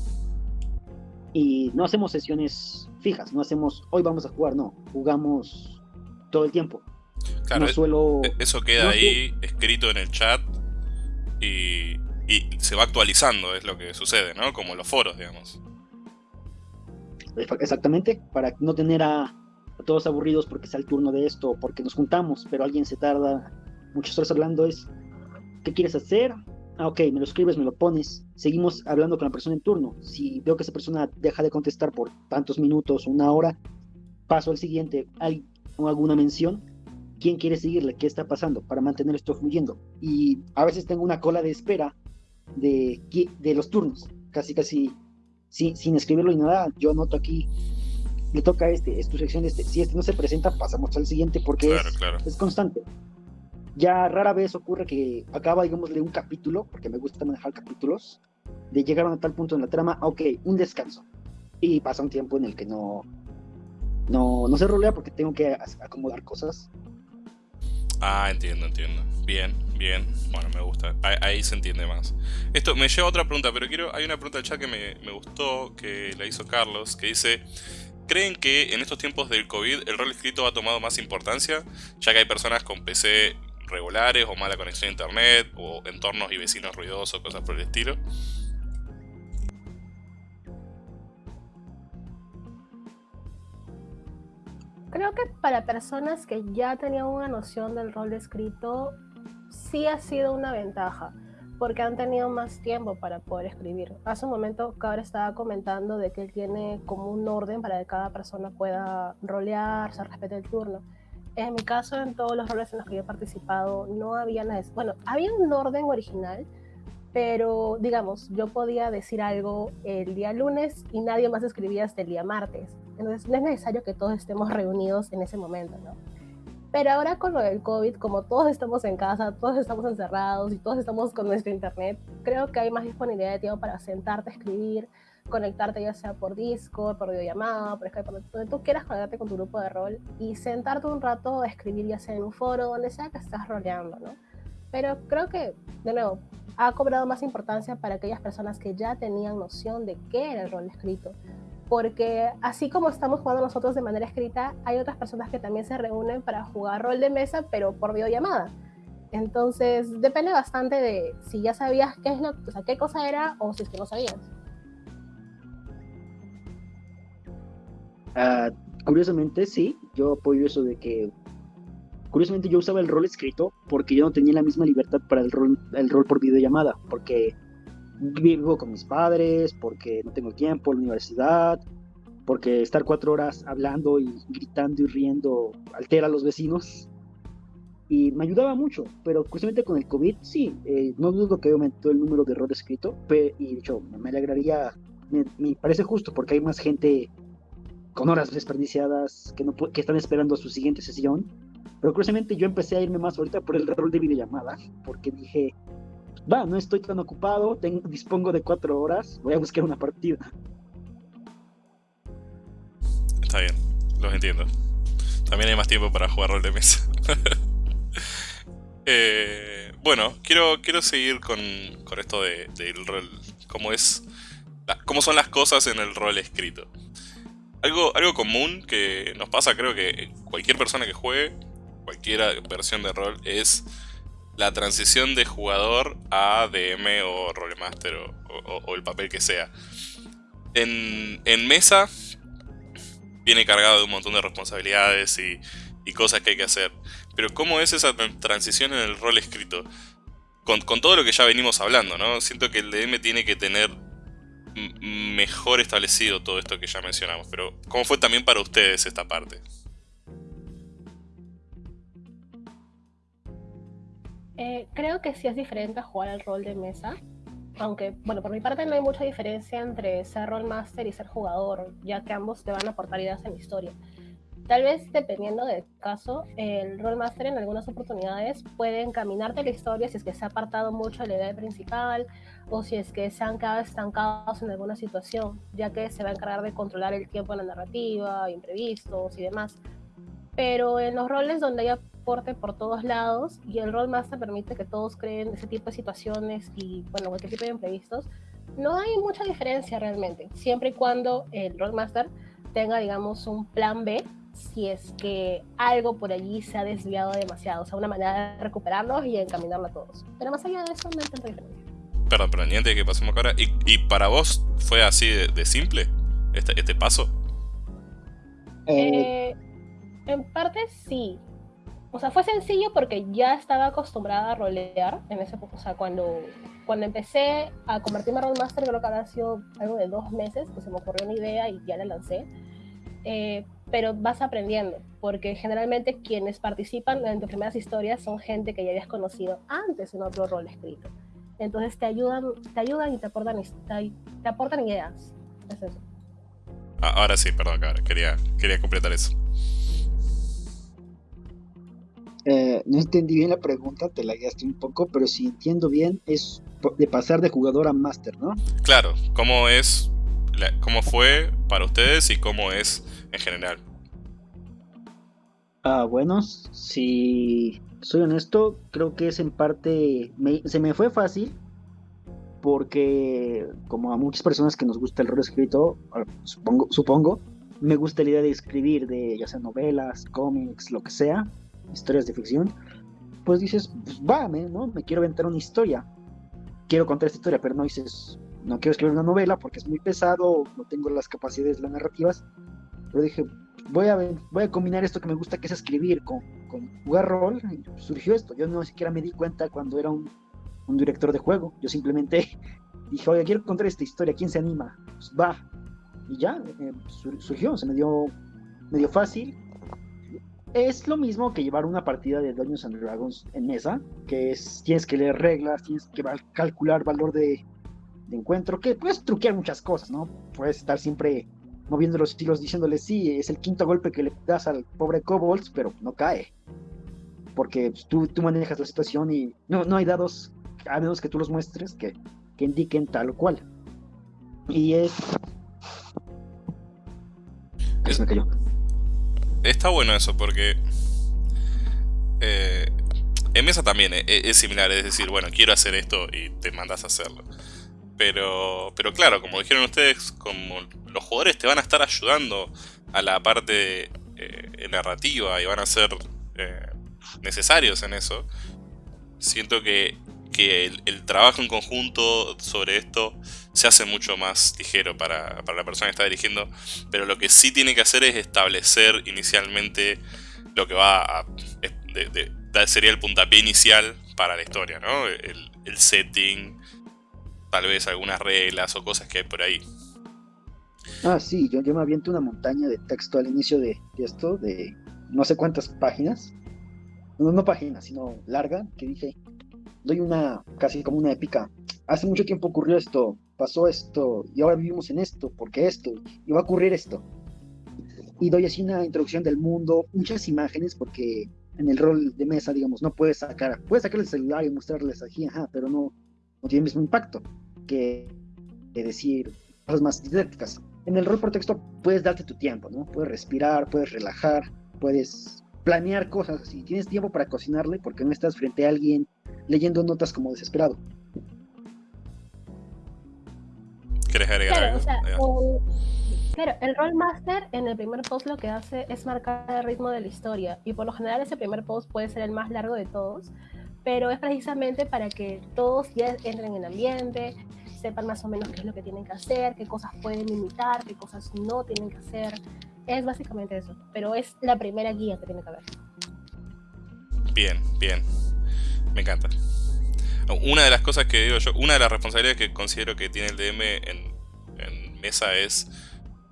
Y no hacemos sesiones fijas, no hacemos hoy vamos a jugar, no, jugamos todo el tiempo. Claro, no suelo, e-, eso queda ahí escrito en el chat y, se va actualizando, es lo que sucede, ¿no? Como los foros, digamos. Exactamente, para no tener a, todos aburridos porque sea el turno de esto, porque nos juntamos, pero alguien se tarda muchas horas hablando, es, ¿qué quieres hacer? Ah, ok, me lo escribes, me lo pones, seguimos hablando con la persona en turno. Si veo que esa persona deja de contestar por tantos minutos, una hora, paso al siguiente, hay alguna mención, ¿quién quiere seguirle? ¿Qué está pasando? Para mantener esto fluyendo. Y a veces tengo una cola de espera de, de los turnos, casi, casi, sin escribirlo y nada, yo anoto aquí, le toca a este, es tu sección este, si este no se presenta, pasamos al siguiente porque es constante. Ya rara vez ocurre que acaba, digamos, de un capítulo, porque me gusta manejar capítulos, de llegar a tal punto en la trama, ok, un descanso. Y pasa un tiempo en el que no, no, no se rolea porque tengo que acomodar cosas. Ah, entiendo, entiendo. Bien, bien. Bueno, me gusta. Ahí, se entiende más. Esto me lleva a otra pregunta, pero quiero. Hay una pregunta del chat que me, me, gustó, que la hizo Carlos, que dice: ¿Creen que en estos tiempos del COVID el rol escrito ha tomado más importancia? Ya que hay personas con PC regulares o mala conexión a internet o entornos y vecinos ruidosos, cosas por el estilo. Creo que para personas que ya tenían una noción del rol escrito, sí ha sido una ventaja, porque han tenido más tiempo para poder escribir. Hace un momento Cabra estaba comentando de que él tiene como un orden para que cada persona pueda rolear, se respete el turno. En mi caso, en todos los roles en los que yo he participado, no había nada. Bueno, había un orden original, pero digamos, yo podía decir algo el día lunes y nadie más escribía hasta el día martes. Entonces, no es necesario que todos estemos reunidos en ese momento, ¿no? Pero ahora con lo del COVID, como todos estamos en casa, todos estamos encerrados y todos estamos con nuestro internet, creo que hay más disponibilidad de tiempo para sentarte a escribir, conectarte ya sea por Discord, por videollamada, por Skype, donde tú quieras conectarte con tu grupo de rol y sentarte un rato a escribir ya sea en un foro, donde sea que estás roleando, ¿no? Pero creo que, de nuevo, ha cobrado más importancia para aquellas personas que ya tenían noción de qué era el rol escrito. Porque así como estamos jugando nosotros de manera escrita, hay otras personas que también se reúnen para jugar rol de mesa, pero por videollamada. Entonces, depende bastante de si ya sabías qué es lo, o sea, qué cosa era o si es que no sabías. Ah, curiosamente, sí, yo apoyo eso de que. Curiosamente, yo usaba el rol escrito porque yo no tenía la misma libertad para el rol, el rol por videollamada. Porque vivo con mis padres, porque no tengo tiempo la universidad, porque estar cuatro horas hablando y gritando y riendo altera a los vecinos. Y me ayudaba mucho, pero curiosamente con el COVID, sí, eh, no dudo que aumentó el número de rol escrito, y de hecho me alegraría, me parece justo porque hay más gente con horas desperdiciadas que, no, que están esperando su siguiente sesión. Pero curiosamente yo empecé a irme más ahorita por el rol de videollamada, porque dije, va, no estoy tan ocupado, tengo, dispongo de cuatro horas, voy a buscar una partida. Está bien, los entiendo. También hay más tiempo para jugar rol de mesa. Eh, bueno, quiero, quiero seguir con, con esto del de, rol, cómo es, cómo son las cosas en el rol escrito. Algo, algo común que nos pasa, creo que cualquier persona que juegue, cualquier versión de rol, es la transición de jugador a DM o Rolemaster o, el papel que sea. En, en, mesa viene cargado de un montón de responsabilidades y, y, cosas que hay que hacer. Pero ¿cómo es esa transición en el rol escrito? Con, con todo lo que ya venimos hablando, ¿no? Siento que el DM tiene que tener mejor establecido todo esto que ya mencionamos. Pero, ¿cómo fue también para ustedes esta parte? Eh, creo que sí es diferente a jugar al rol de mesa. Aunque, bueno, por mi parte no hay mucha diferencia entre ser rollmaster y ser jugador, ya que ambos te van a aportar ideas en la historia. Tal vez dependiendo del caso, el Rollmaster en algunas oportunidades puede encaminarte la historia si es que se ha apartado mucho de la idea principal o si es que se han quedado estancados en alguna situación, ya que se va a encargar de controlar el tiempo en la narrativa, imprevistos y demás. Pero en los roles donde hay aporte por todos lados y el Rollmaster permite que todos creen ese tipo de situaciones y, bueno, cualquier tipo de imprevistos, no hay mucha diferencia realmente, siempre y cuando el Rollmaster tenga, digamos, un plan B si es que algo por allí se ha desviado demasiado. O sea, una manera de recuperarlos y encaminarlo a todos. Pero más allá de eso, no hay tanta diferencia. Perdón, pero antes de que pasemos ahora, ¿y, ¿y, para vos fue así de, simple este, este paso? Eh, en parte sí. O sea, fue sencillo porque ya estaba acostumbrada a rolear en ese O sea, cuando, cuando empecé a convertirme en Rollmaster, creo que había sido algo de dos meses que se me ocurrió una idea y ya la lancé. Eh, pero vas aprendiendo, porque generalmente quienes participan en tus primeras historias son gente que ya habías conocido antes en otro rol escrito. Entonces te ayudan, te ayudan y te aportan, te, aportan ideas. Es eso. Ah, ahora sí, perdón, quería, quería completar eso. Eh, no entendí bien la pregunta, te la guiaste un poco, pero si entiendo bien, es de pasar de jugador a máster, ¿no? Claro, ¿cómo es, cómo fue para ustedes y cómo es en general? Ah, bueno, si soy honesto, creo que es en parte, se me fue fácil, porque como a muchas personas que nos gusta el rol escrito, supongo, supongo, me gusta la idea de escribir, de ya sea novelas, cómics, lo que sea, historias de ficción, pues dices, pues va, ¿no? Me quiero aventar una historia, quiero contar esta historia, pero no dices, no quiero escribir una novela porque es muy pesado, no tengo las capacidades, las narrativas, pero dije, voy a, voy a combinar esto que me gusta, que es escribir, con, jugar rol. Surgió esto. Yo no siquiera me di cuenta cuando era un, director de juego. Yo simplemente dije, oye, quiero contar esta historia, ¿quién se anima? Pues va. Y ya, eh, surgió, se me dio medio fácil. Es lo mismo que llevar una partida de Dungeons and Dragons en mesa, que es, tienes que leer reglas, tienes que calcular valor de, de encuentro, que puedes truquear muchas cosas, ¿no? Puedes estar siempre moviendo los estilos diciéndole sí, es el quinto golpe que le das al pobre Kobolds, pero no cae. Porque pues, tú, tú, manejas la situación y no, no hay dados, a menos que tú los muestres, que, que indiquen tal o cual. Y es... es... Me cayó. Está bueno eso porque... Eh, en mesa también es, es similar, es decir, bueno, quiero hacer esto y te mandas a hacerlo. Pero, pero claro, como dijeron ustedes, como los jugadores te van a estar ayudando a la parte eh, narrativa y van a ser eh, necesarios en eso, siento que, el, trabajo en conjunto sobre esto se hace mucho más ligero para, la persona que está dirigiendo, pero lo que sí tiene que hacer es establecer inicialmente lo que va a... sería el puntapié inicial para la historia, ¿no? El, el setting, tal vez algunas reglas o cosas que hay por ahí. Ah, sí, yo, yo me aviento una montaña de texto al inicio de, esto, de no sé cuántas páginas. No, no páginas, sino larga, que dije, doy una, casi como una épica. Hace mucho tiempo ocurrió esto, pasó esto, y ahora vivimos en esto, porque esto, y va a ocurrir esto. Y doy así una introducción del mundo, muchas imágenes, porque en el rol de mesa, digamos, no puedes sacar, puedes sacar el celular y mostrarles aquí, ajá, pero no, no tiene el mismo impacto que, decir cosas más didácticas. En el rol por texto puedes darte tu tiempo, ¿no? Puedes respirar, puedes relajar, puedes planear cosas así. Tienes tiempo para cocinarle porque no estás frente a alguien leyendo notas como desesperado. ¿Quieres agregar algo? claro, el Rollmaster en el primer post lo que hace es marcar el ritmo de la historia y por lo general ese primer post puede ser el más largo de todos pero es precisamente para que todos ya entren en el ambiente, sepan más o menos qué es lo que tienen que hacer, qué cosas pueden imitar, qué cosas no tienen que hacer. Es básicamente eso, pero es la primera guía que tiene que haber. Bien, bien. Me encanta. Una de las cosas que digo yo, una de las responsabilidades que considero que tiene el DM en, en mesa es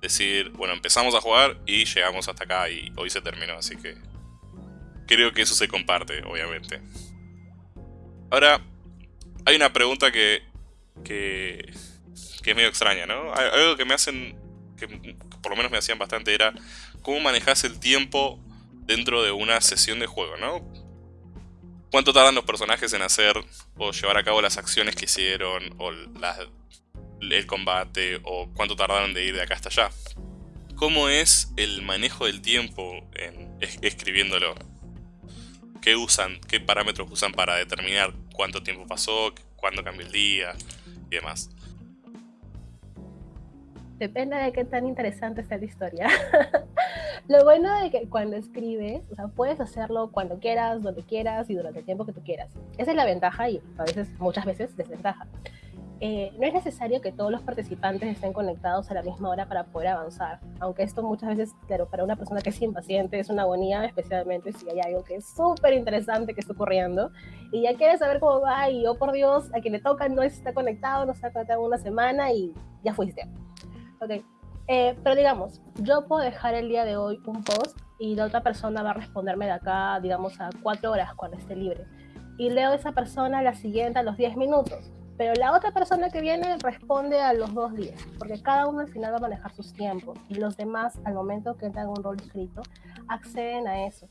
decir, bueno, empezamos a jugar y llegamos hasta acá y hoy se terminó, así que creo que eso se comparte, obviamente. Ahora, hay una pregunta que, que, que es medio extraña, ¿no? Algo que me hacen que por lo menos me hacían bastante era cómo manejas el tiempo dentro de una sesión de juego, ¿no? ¿Cuánto tardan los personajes en hacer o llevar a cabo las acciones que hicieron o el combate o cuánto tardaron de ir de acá hasta allá? ¿Cómo es el manejo del tiempo en, escribiéndolo? ¿Qué usan? ¿Qué parámetros usan para determinar cuánto tiempo pasó, cuándo cambió el día y demás? Depende de qué tan interesante esté la historia. Lo bueno de que cuando escribes, o sea, puedes hacerlo cuando quieras, donde quieras y durante el tiempo que tú quieras. Esa es la ventaja y a veces, muchas veces, desventaja. Eh, no es necesario que todos los participantes estén conectados a la misma hora para poder avanzar, aunque esto muchas veces, claro, para una persona que es impaciente es una agonía, especialmente si hay algo que es súper interesante que está ocurriendo y ya quiere saber cómo va y, oh por Dios, a quien le toca no está conectado, no está conectado una semana y ya fuiste. Ok, eh, pero digamos, yo puedo dejar el día de hoy un post y la otra persona va a responderme de acá, digamos, a cuatro horas cuando esté libre. Y leo a esa persona la siguiente a los 10 minutos. Pero la otra persona que viene responde a los dos días, porque cada uno al final va a manejar sus tiempos y los demás, al momento que entran un rol escrito, acceden a eso.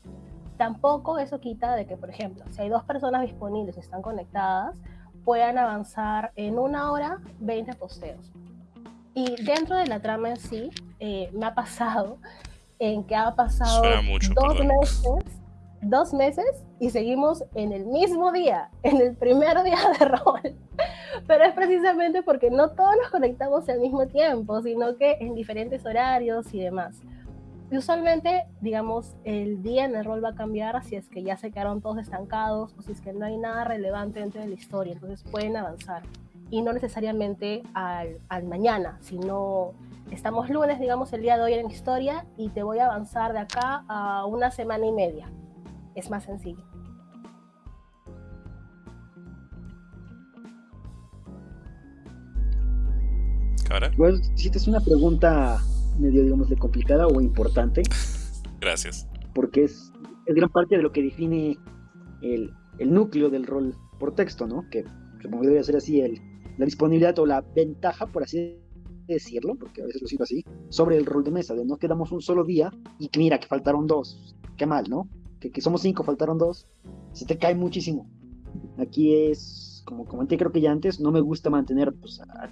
Tampoco eso quita de que, por ejemplo, si hay dos personas disponibles y están conectadas, puedan avanzar en una hora 20 posteos. Y dentro de la trama en sí, eh, me ha pasado en que ha pasado dos meses, dos meses y seguimos en el mismo día, en el primer día de rol. Pero es precisamente porque no todos nos conectamos al mismo tiempo, sino que en diferentes horarios y demás. Y usualmente, digamos, el día en el rol va a cambiar si es que ya se quedaron todos estancados o si es que no hay nada relevante dentro de la historia, entonces pueden avanzar y no necesariamente al, al, mañana, sino estamos lunes, digamos, el día de hoy en historia y te voy a avanzar de acá a una semana y media. Es más sencillo. Pues si te es una pregunta medio, digamos, de complicada o importante. Gracias. Porque es, es gran parte de lo que define el, el núcleo del rol por texto, ¿no? Que supongo que debería ser así el, la disponibilidad o la ventaja, por así decirlo, porque a veces lo siento así, sobre el rol de mesa, de no quedamos un solo día y que mira que faltaron dos, qué mal, ¿no? Que, que somos cinco, faltaron dos, se te cae muchísimo. Aquí es, como comenté creo que ya antes, no me gusta mantener pues, a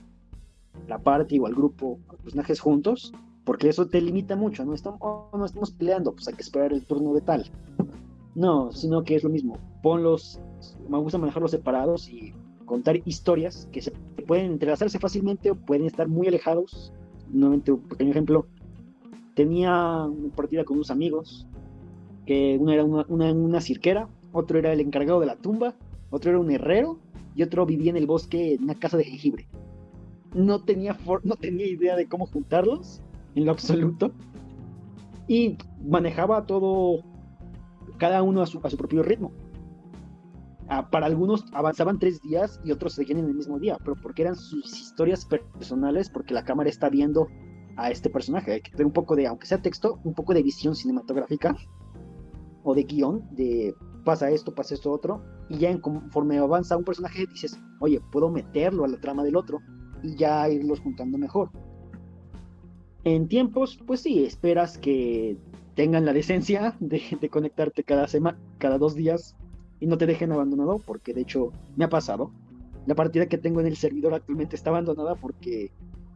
la parte o al grupo, a los personajes juntos, porque eso te limita mucho, no estamos, no estamos peleando, pues hay que esperar el turno de tal. No, sino que es lo mismo, ponlos, me gusta manejarlos separados y contar historias que se pueden entrelazarse fácilmente o pueden estar muy alejados. Nuevamente, un pequeño ejemplo. Tenía una partida con unos amigos, que uno era una, una, cirquera, otro era el encargado de la tumba, otro era un herrero y otro vivía en el bosque en una casa de jengibre. No tenía, no tenía idea de cómo juntarlos, en lo absoluto. Y manejaba todo, cada uno a su, a su propio ritmo. Ah, para algunos avanzaban tres días y otros seguían en el mismo día, pero porque eran sus historias personales, porque la cámara está viendo a este personaje. Hay que tener un poco de, aunque sea texto, un poco de visión cinematográfica o de guion, de pasa esto, pasa esto otro, y ya en, conforme avanza un personaje dices, oye, puedo meterlo a la trama del otro y ya irlos juntando mejor. En tiempos, pues sí, esperas que tengan la decencia de, de conectarte cada semana, cada dos días y no te dejen abandonado, porque de hecho me ha pasado. La partida que tengo en el servidor actualmente está abandonada porque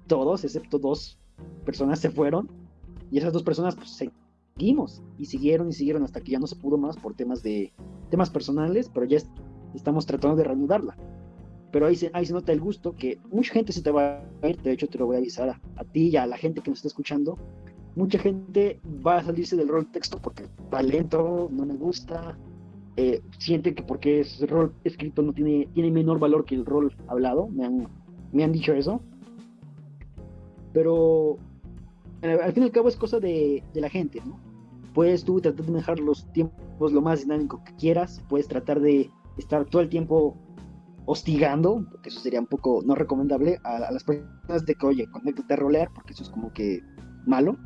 todos, excepto dos personas, se fueron y esas dos personas pues seguimos y siguieron y siguieron hasta que ya no se pudo más por temas de temas personales, pero ya estamos tratando de reanudarla. Pero ahí se, ahí se nota el gusto que mucha gente se te va a ir, de hecho te lo voy a avisar a, a ti y a la gente que nos está escuchando. Mucha gente va a salirse del rol texto porque va lento, no me gusta, eh, siente que porque es rol escrito no tiene, tiene menor valor que el rol hablado, me han, me han dicho eso. Pero al fin y al cabo es cosa de, de la gente, ¿no? Puedes tú tratar de dejar los tiempos lo más dinámico que quieras, puedes tratar de estar todo el tiempo hostigando, porque eso sería un poco no recomendable, a, las personas de que, oye, conéctate a rolear, porque eso es como que malo.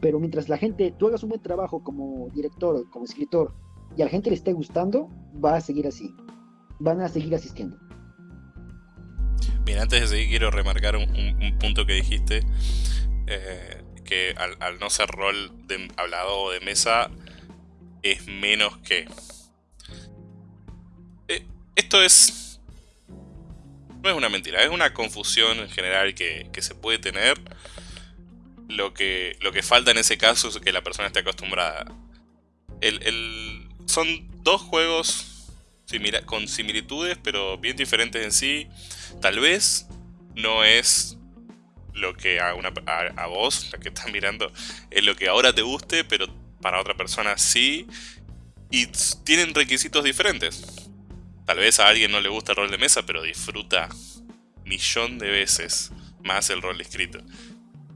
Pero mientras la gente, tú hagas un buen trabajo como director, como escritor, y a la gente le esté gustando, va a seguir así. Van a seguir asistiendo. Bien, antes de seguir quiero remarcar un, punto que dijiste. eh, que al, no ser rol de hablado o de mesa es menos que. Eh, esto es. No es una mentira, es una confusión en general que, se puede tener. Lo que, lo que falta en ese caso es que la persona esté acostumbrada. El, son dos juegos con similitudes, pero bien diferentes en sí. Tal vez no es lo que a, una, a, vos, la que estás mirando, es lo que ahora te guste, pero para otra persona sí. Y tienen requisitos diferentes. Tal vez a alguien no le gusta el rol de mesa, pero disfruta millón de veces más el rol escrito.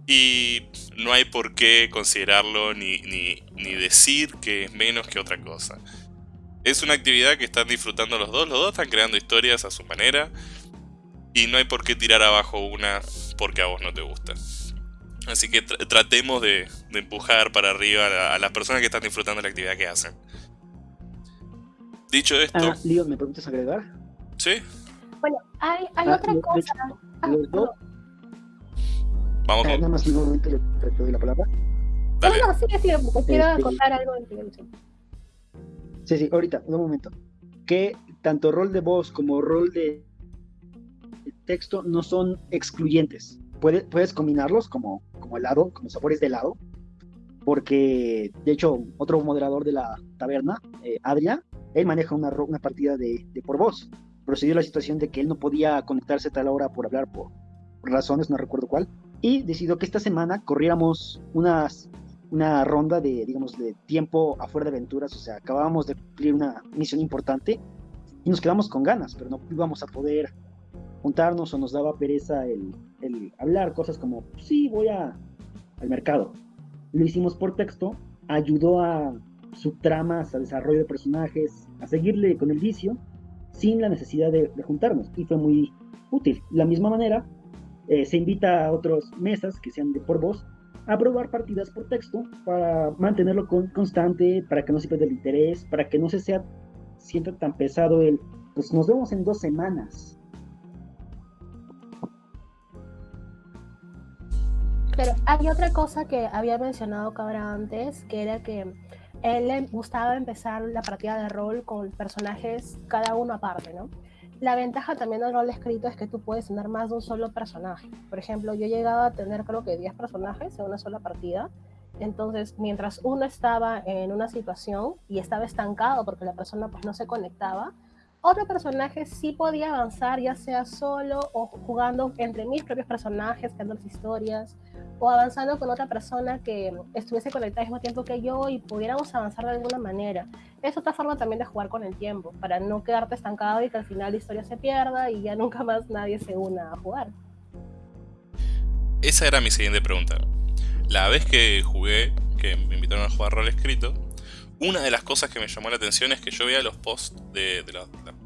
Y no hay por qué considerarlo ni, ni, ni decir que es menos que otra cosa. Es una actividad que están disfrutando los dos, los dos están creando historias a su manera. Y no hay por qué tirar abajo una porque a vos no te gusta. Así que tratemos de, empujar para arriba a, las personas que están disfrutando la actividad que hacen. Dicho esto... Ah, Leon, ¿me permites agregar? Sí. Bueno, hay, hay ah, otra cosa. Ah, Vamos ah, con... Nada más un momento le, doy la palabra. Dale. No, no, sí, sí, quiero este, contar algo en televisión. Sí, sí, ahorita, un momento. Que tanto rol de voz como rol de texto no son excluyentes. puedes combinarlos como, como helado, como sabores de helado, porque de hecho otro moderador de la taberna, eh, Adria, él maneja una, una partida de, por voz. Procedió la situación de que él no podía conectarse a tal hora por hablar por, razones, no recuerdo cuál, y decidió que esta semana corriéramos unas, una ronda de, digamos, de tiempo afuera de aventuras, o sea, acabábamos de cumplir una misión importante y nos quedamos con ganas, pero no íbamos a poder juntarnos o nos daba pereza el, hablar cosas como, sí, voy a, al mercado. Lo hicimos por texto, ayudó a subtramas, a desarrollo de personajes, a seguirle con el vicio, sin la necesidad de, juntarnos, y fue muy útil. De la misma manera, eh, se invita a otras mesas que sean de por voz a probar partidas por texto para mantenerlo constante, para que no se pierda el interés, para que no se sea sienta tan pesado el, pues nos vemos en dos semanas. Pero hay otra cosa que había mencionado Cabra antes, que era que él le gustaba empezar la partida de rol con personajes cada uno aparte, ¿no? La ventaja también del rol escrito es que tú puedes tener más de un solo personaje. Por ejemplo, yo llegaba a tener creo que 10 personajes en una sola partida. Entonces, mientras uno estaba en una situación y estaba estancado porque la persona pues no se conectaba, otro personaje sí podía avanzar, ya sea solo o jugando entre mis propios personajes, creando las historias, o avanzando con otra persona que estuviese conectada al mismo tiempo que yo y pudiéramos avanzar de alguna manera. Es otra forma también de jugar con el tiempo, para no quedarte estancado y que al final la historia se pierda y ya nunca más nadie se una a jugar. Esa era mi siguiente pregunta. La vez que jugué, que me invitaron a jugar rol escrito, una de las cosas que me llamó la atención es que yo veía los posts de, de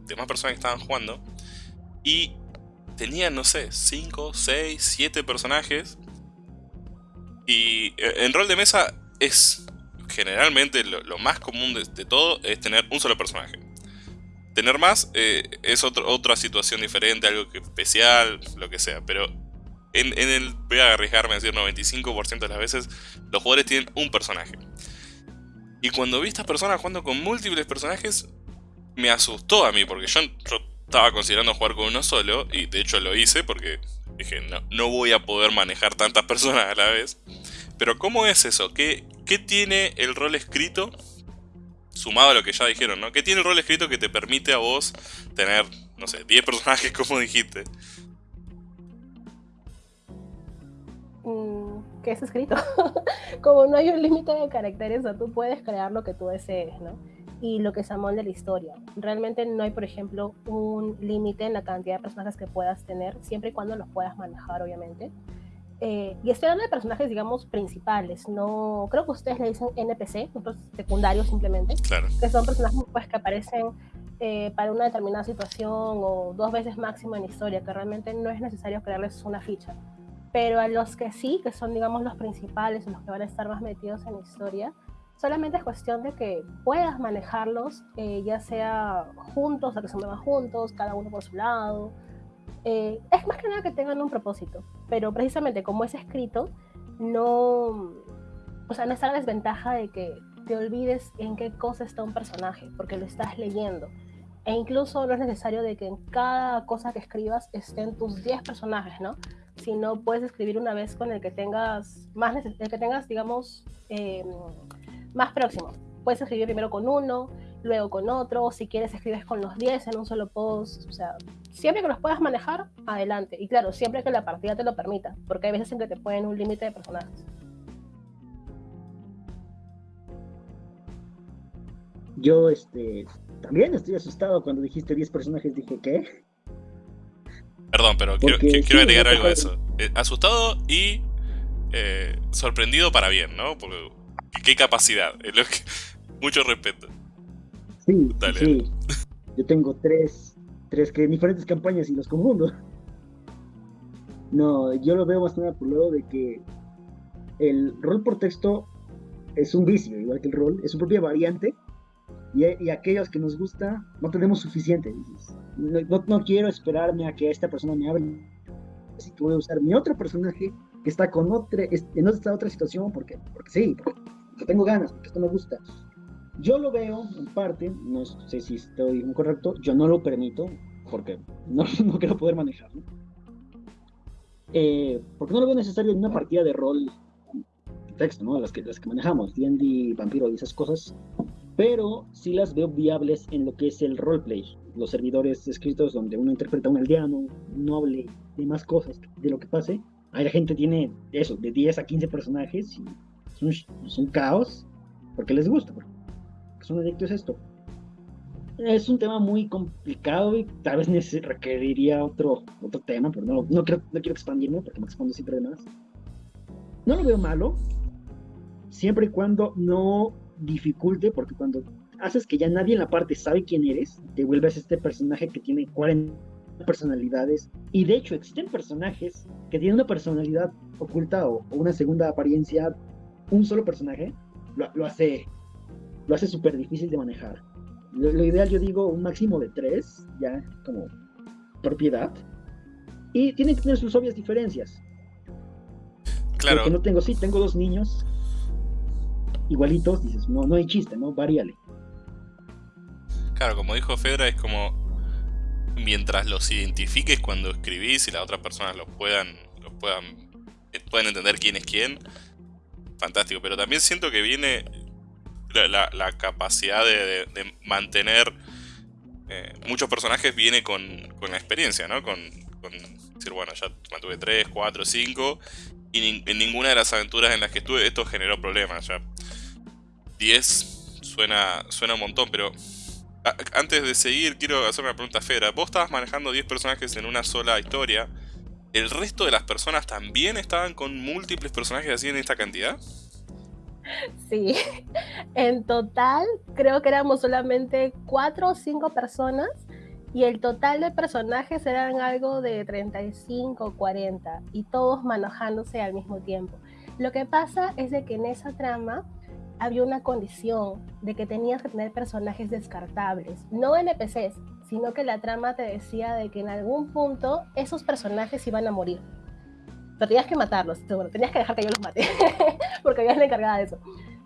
demás personas que estaban jugando y tenían, no sé, 5, 6, 7 personajes y eh, en rol de mesa es generalmente lo, más común de, todo es tener un solo personaje. Tener más eh, es otra situación diferente, algo especial, lo que sea. Pero en, el, voy a arriesgarme a decir 95% de las veces, los jugadores tienen un personaje. Y cuando vi estas personas jugando con múltiples personajes, me asustó a mí, porque yo, estaba considerando jugar con uno solo, y de hecho lo hice porque Dije, no, no voy a poder manejar tantas personas a la vez. Pero ¿cómo es eso? ¿Qué, ¿Qué tiene el rol escrito? Sumado a lo que ya dijeron, ¿no? ¿Qué tiene el rol escrito que te permite a vos tener, no sé, 10 personajes como dijiste? Mm, ¿Qué es escrito? como no hay un límite de caracteres, o tú puedes crear lo que tú desees, ¿no? Y lo que se amolde la historia. Realmente no hay, por ejemplo, un límite en la cantidad de personajes que puedas tener, siempre y cuando los puedas manejar, obviamente. Eh, y estoy hablando de personajes, digamos, principales. No, creo que ustedes le dicen NPC, otros secundarios simplemente, claro. que son personajes pues, que aparecen eh, para una determinada situación o dos veces máximo en la historia, que realmente no es necesario crearles una ficha. Pero a los que sí, que son, digamos, los principales, los que van a estar más metidos en la historia, Solamente es cuestión de que puedas manejarlos, eh, ya sea juntos, o que se muevan juntos, cada uno por su lado. Eh, es más que nada que tengan un propósito, pero precisamente como es escrito, no, o sea, no está la desventaja de que te olvides en qué cosa está un personaje, porque lo estás leyendo. E incluso no es necesario de que en cada cosa que escribas estén tus 10 personajes, ¿no? Sino puedes escribir una vez con el que tengas más, el que tengas, digamos, eh, más próximo. Puedes escribir primero con uno, luego con otro, si quieres escribes con los 10 en un solo post, o sea, siempre que los puedas manejar, adelante. Y claro, siempre que la partida te lo permita, porque hay veces en que te ponen un límite de personajes. Yo, este, también estoy asustado cuando dijiste 10 personajes, dije, ¿qué? Perdón, pero quiero, quiero, agregar algo a eso. Eh, asustado y eh, sorprendido para bien, ¿no? Porque qué capacidad. Mucho respeto. Sí, sí. Yo tengo tres, tres que diferentes campañas y los confundo. No, yo lo veo más nada por lo de que el rol por texto es un vicio, igual que el rol, es su propia variante y, aquellos que nos gusta no tenemos suficiente. No, no, quiero esperarme a que esta persona me hable, así que voy a usar mi otro personaje que está con otra, en esta otra situación porque, porque sí, porque, tengo ganas, porque esto me gusta. Yo lo veo en parte, no sé si estoy incorrecto, yo no lo permito porque no, no quiero poder manejarlo. Eh, porque no lo veo necesario en una partida de rol texto, ¿no? Las que, las que manejamos, D&D, Vampiro y esas cosas pero sí las veo viables en lo que es el roleplay, los servidores escritos donde uno interpreta a un aldeano, un noble, demás cosas de lo que pase. Ahí la gente tiene eso, de 10 a 15 personajes y es un, caos porque les gusta, porque son adictos a esto. Es un tema muy complicado y tal vez requeriría otro, otro tema, pero no, no, quiero, no quiero expandirme porque me expondo siempre de más. No lo veo malo, siempre y cuando no dificulte, porque cuando haces que ya nadie en la parte sabe quién eres, te vuelves este personaje que tiene 40 personalidades. Y de hecho existen personajes que tienen una personalidad oculta o, una segunda apariencia, un solo personaje, lo, hace lo hace súper difícil de manejar. Lo, ideal yo digo un máximo de tres, ya como propiedad. Y tienen que tener sus obvias diferencias. Claro. que no tengo, sí, tengo dos niños igualitos, dices, no, no hay chiste, ¿no? Varíale. Claro, como dijo Fedra, es como mientras los identifiques cuando escribís y las otras personas los puedan, los puedan, puedan entender quién es quién, fantástico. Pero también siento que viene la, capacidad de, mantener eh, muchos personajes viene con, con, la experiencia, ¿no? Con, con decir, bueno, ya mantuve 3, 4, 5 y en ninguna de las aventuras en las que estuve esto generó problemas. Ya 10 suena, suena un montón, pero antes de seguir quiero hacer una pregunta Fera. Vos estabas manejando 10 personajes en una sola historia. ¿El resto de las personas también estaban con múltiples personajes así en esta cantidad? Sí, en total creo que éramos solamente 4 o 5 personas y el total de personajes eran algo de 35 o 40 y todos manejándose al mismo tiempo. Lo que pasa es de que en esa trama había una condición de que tenías que tener personajes descartables, no NPCs, sino que la trama te decía de que en algún punto esos personajes iban a morir. Pero tenías que matarlos, tenías que dejar que yo los mate, porque habías la encargada de eso.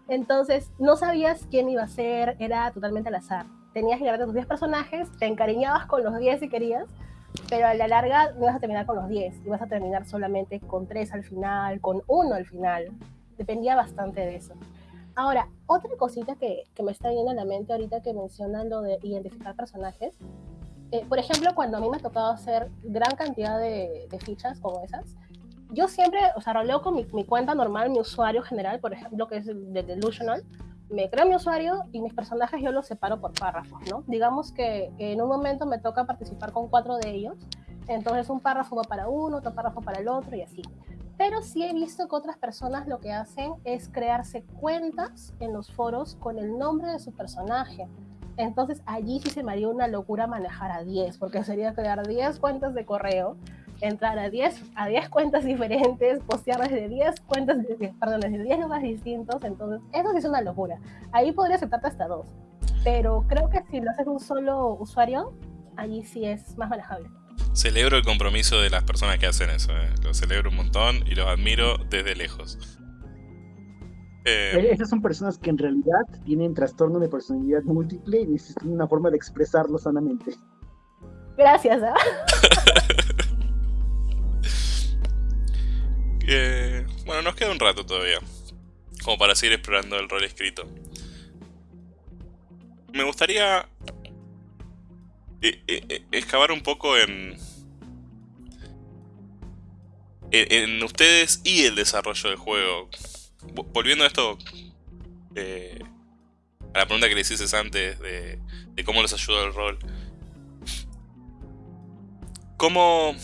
Entonces, no sabías quién iba a ser, era totalmente al azar. Tenías que llevarte tus 10 personajes, te encariñabas con los 10 si querías, pero a la larga no ibas a terminar con los 10, ibas a terminar solamente con 3 al final, con 1 al final. Dependía bastante de eso. Ahora, otra cosita que, que, me está viendo a la mente ahorita que mencionan lo de identificar personajes. Eh, por ejemplo, cuando a mí me ha tocado hacer gran cantidad de, de fichas como esas, yo siempre, o sea, roleo con mi, mi, cuenta normal, mi usuario general, por ejemplo, que es de Delusional, me creo mi usuario y mis personajes yo los separo por párrafos, ¿no? Digamos que en un momento me toca participar con cuatro de ellos, entonces un párrafo va para uno, otro párrafo para el otro y así pero sí he visto que otras personas lo que hacen es crearse cuentas en los foros con el nombre de su personaje. Entonces allí sí se me haría una locura manejar a 10, porque sería crear 10 cuentas de correo, entrar a 10, a 10 cuentas diferentes, postear desde 10 cuentas, perdón, desde 10 lugares distintos, entonces eso sí es una locura. Ahí podría aceptarte hasta dos, pero creo que si lo haces un solo usuario, allí sí es más manejable. Celebro el compromiso de las personas que hacen eso, eh. lo celebro un montón y los admiro desde lejos. Eh, esas son personas que en realidad tienen trastorno de personalidad múltiple y necesitan una forma de expresarlo sanamente. Gracias. ¿eh? bueno, nos queda un rato todavía, como para seguir explorando el rol escrito. Me gustaría excavar un poco en, en ustedes y el desarrollo del juego volviendo a esto, eh, a la pregunta que les hice antes de, cómo les ayudó el rol. ¿Cómo,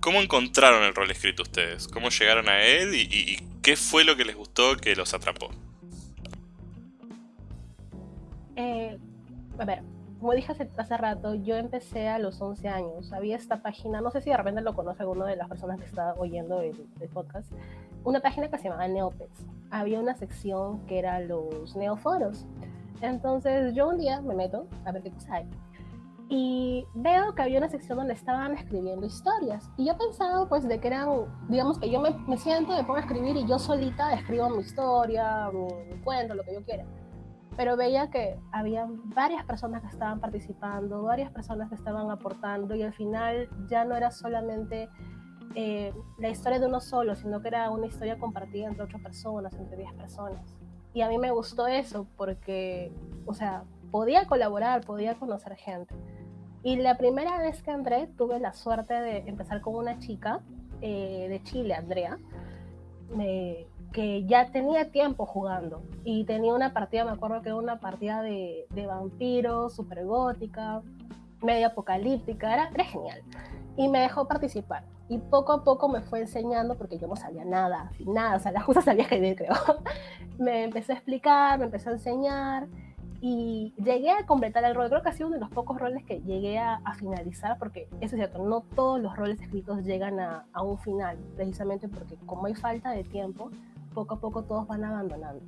¿Cómo encontraron el rol escrito ustedes? ¿Cómo llegaron a él y, qué fue lo que les gustó que los atrapó? Eh, a ver, como dije hace, rato, yo empecé a los 11 años. Había esta página, no sé si de repente lo conoce alguno de las personas que está oyendo el, podcast, una página que se llamaba Neopets. Había una sección que era los neoforos. Entonces yo un día me meto a ver qué cosa hay. Y veo que había una sección donde estaban escribiendo historias. Y yo pensaba pues de que eran, digamos que yo me, me siento, me pongo a escribir y yo solita escribo mi historia, mi cuento, lo que yo quiera pero veía que había varias personas que estaban participando, varias personas que estaban aportando y al final ya no era solamente eh, la historia de uno solo, sino que era una historia compartida entre otras personas, entre 10 personas. Y a mí me gustó eso porque, o sea, podía colaborar, podía conocer gente. Y la primera vez que entré tuve la suerte de empezar con una chica eh, de Chile, Andrea. Me, que ya tenía tiempo jugando y tenía una partida, me acuerdo que era una partida de, de vampiros, super gótica, medio apocalíptica, era, era genial. Y me dejó participar. Y poco a poco me fue enseñando, porque yo no sabía nada, nada, o sea, la justa sabía que creo. me empezó a explicar, me empezó a enseñar y llegué a completar el rol. Creo que ha sido uno de los pocos roles que llegué a, finalizar, porque eso es cierto, no todos los roles escritos llegan a, a, un final, precisamente porque como hay falta de tiempo, poco a poco todos van abandonando.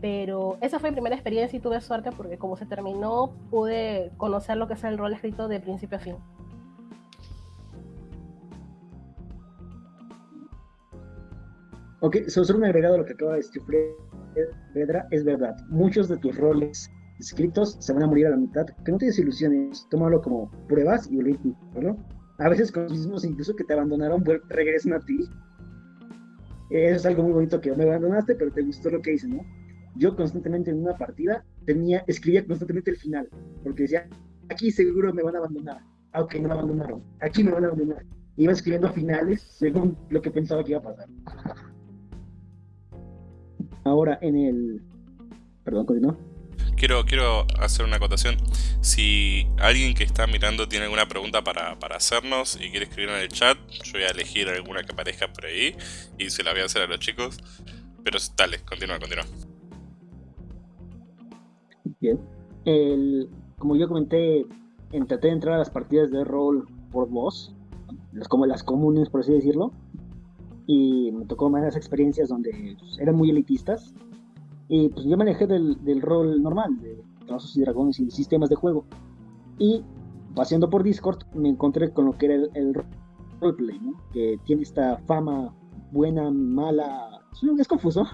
Pero esa fue mi primera experiencia y tuve suerte porque como se terminó pude conocer lo que es el rol escrito de principio a fin. Ok, solo un agregado a lo que acaba de decir Pedra, es verdad. Muchos de tus roles escritos se van a morir a la mitad. Que no te desilusiones, tómalo como pruebas y ¿no? A veces con los mismos incluso que te abandonaron regresan a ti eso es algo muy bonito que me abandonaste, pero te gustó lo que hice, ¿no? Yo constantemente en una partida tenía, escribía constantemente el final, porque decía, aquí seguro me van a abandonar, aunque no me abandonaron, aquí me van a abandonar. Iba escribiendo finales según lo que pensaba que iba a pasar. Ahora en el... Perdón, continúa. Quiero, quiero hacer una acotación. Si alguien que está mirando tiene alguna pregunta para, hacernos y quiere escribir en el chat, yo voy a elegir alguna que aparezca por ahí y se la voy a hacer a los chicos. Pero dale, continúa, continúa. Bien. como yo comenté, traté de entrar a las partidas de rol por voz, como las comunes, por así decirlo. Y me tocó más experiencias donde pues, eran muy elitistas y pues yo me alejé del, rol normal, de Trazos y Dragones y sistemas de juego. Y paseando por Discord me encontré con lo que era el, roleplay, ¿no? Que tiene esta fama buena, mala, es confuso.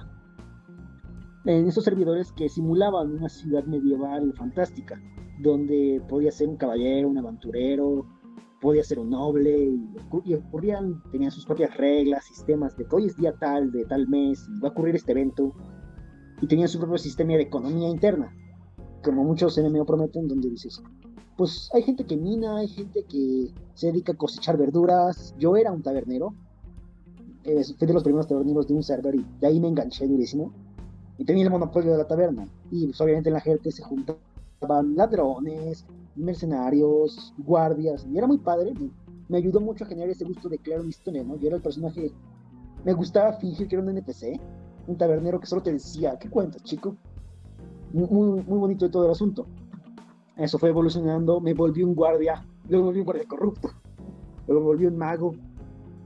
En esos servidores que simulaban una ciudad medieval fantástica, donde podía ser un caballero, un aventurero, podía ser un noble, y, ocurrían, tenían sus propias reglas, sistemas de que hoy es día tal, de tal mes, y va a ocurrir este evento, y tenían su propio sistema de economía interna, como muchos NMO prometen, donde dices, pues hay gente que mina, hay gente que se dedica a cosechar verduras, yo era un tabernero, eh, fui de los primeros taberneros de un server y de ahí me enganché durísimo, y tenía el monopolio de la taberna, y pues, obviamente en la gente se juntaban ladrones, mercenarios, guardias, y era muy padre, me, ayudó mucho a generar ese gusto de crear una historia, ¿no? Yo era el personaje, me gustaba fingir que era un NPC, un tabernero que solo te decía, ¿qué cuentas, chico? Muy, muy bonito de todo el asunto. Eso fue evolucionando, me volví un guardia, luego me volví un guardia corrupto, luego me volví un mago.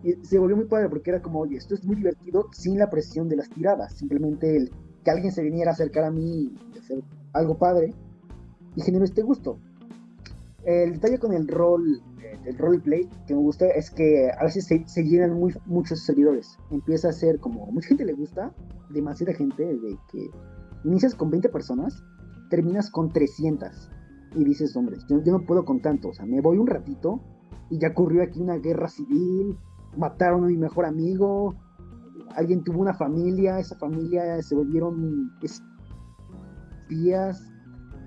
Y se volvió muy padre porque era como, oye, esto es muy divertido sin la presión de las tiradas, simplemente el que alguien se viniera a acercar a mí y hacer algo padre y generó este gusto. el detalle con el rol, eh, el roleplay que me gusta es que a veces se, llenan muy, muchos servidores. Empieza a ser como, mucha gente le gusta, demasiada gente, de que inicias con 20 personas, terminas con 300. Y dices, hombre, yo, yo no puedo con tanto, o sea, me voy un ratito y ya ocurrió aquí una guerra civil, mataron a mi mejor amigo, alguien tuvo una familia, esa familia se volvieron espías,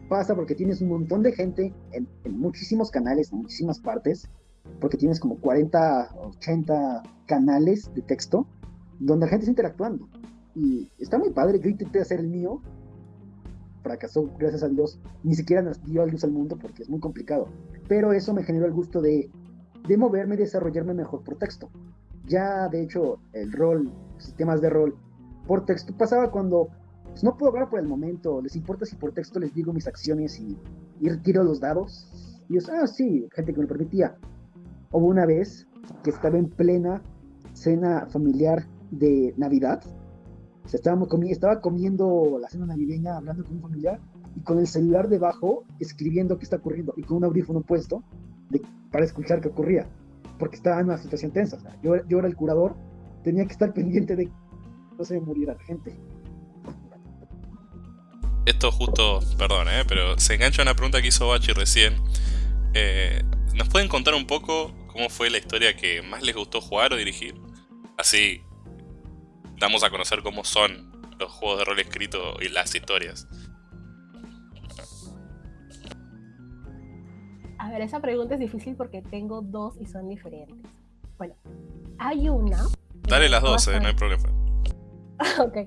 pasa porque tienes un montón de gente en, muchísimos canales, en muchísimas partes, porque tienes como 40, 80 canales de texto donde la gente está interactuando. Y está muy padre, yo intenté hacer el mío, fracasó, gracias a Dios, ni siquiera nos dio a luz al mundo porque es muy complicado. Pero eso me generó el gusto de, de moverme y desarrollarme mejor por texto. Ya, de hecho, el rol, sistemas de rol por texto pasaba cuando pues, no puedo hablar por el momento, les importa si por texto les digo mis acciones y, retiro los dados. Y yo, ah, sí, gente que me permitía. Hubo una vez que estaba en plena cena familiar de Navidad. O sea, estábamos comi estaba comiendo la cena navideña, hablando con un familiar, y con el celular debajo, escribiendo qué está ocurriendo, y con un audífono puesto para escuchar qué ocurría, porque estaba en una situación tensa. Yo, yo era el curador, tenía que estar pendiente de que no se muriera la gente esto justo, perdón, ¿eh? pero se engancha una pregunta que hizo Bachi recién. Eh, ¿Nos pueden contar un poco cómo fue la historia que más les gustó jugar o dirigir? Así damos a conocer cómo son los juegos de rol escrito y las historias. A ver, esa pregunta es difícil porque tengo dos y son diferentes. Bueno, hay una... Dale las dos, eh, no hay problema. ok.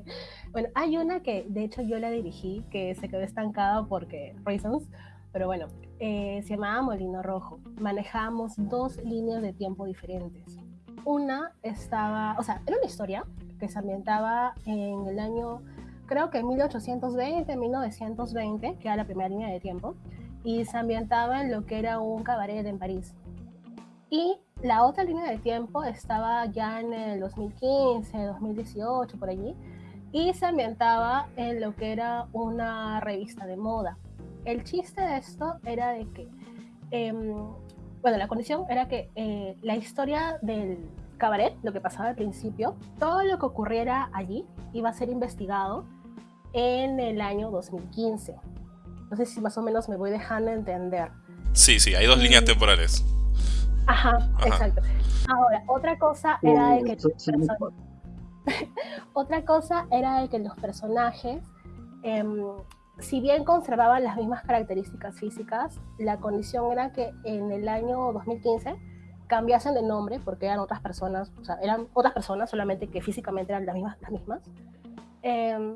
Bueno, hay una que de hecho yo la dirigí, que se quedó estancada porque reasons, pero bueno, eh, se llamaba Molino Rojo. Manejamos dos líneas de tiempo diferentes. Una estaba, o sea, era una historia que se ambientaba en el año, creo que 1820, 1920, que era la primera línea de tiempo, y se ambientaba en lo que era un cabaret en París. Y la otra línea de tiempo estaba ya en el 2015, 2018, por allí, y se ambientaba en lo que era una revista de moda. El chiste de esto era de que, em, bueno, la condición era que eh, la historia del cabaret, lo que pasaba al principio, todo lo que ocurriera allí iba a ser investigado en el año 2015. No sé si más o menos me voy dejando entender. Sí, sí, hay dos líneas temporales. Ajá, exacto. Ahora, otra cosa era de que... Otra cosa era de que los personajes, em, si bien conservaban las mismas características físicas, la condición era que en el año 2015 cambiasen de nombre porque eran otras personas, o sea, eran otras personas solamente que físicamente eran las mismas. Las mismas. Em,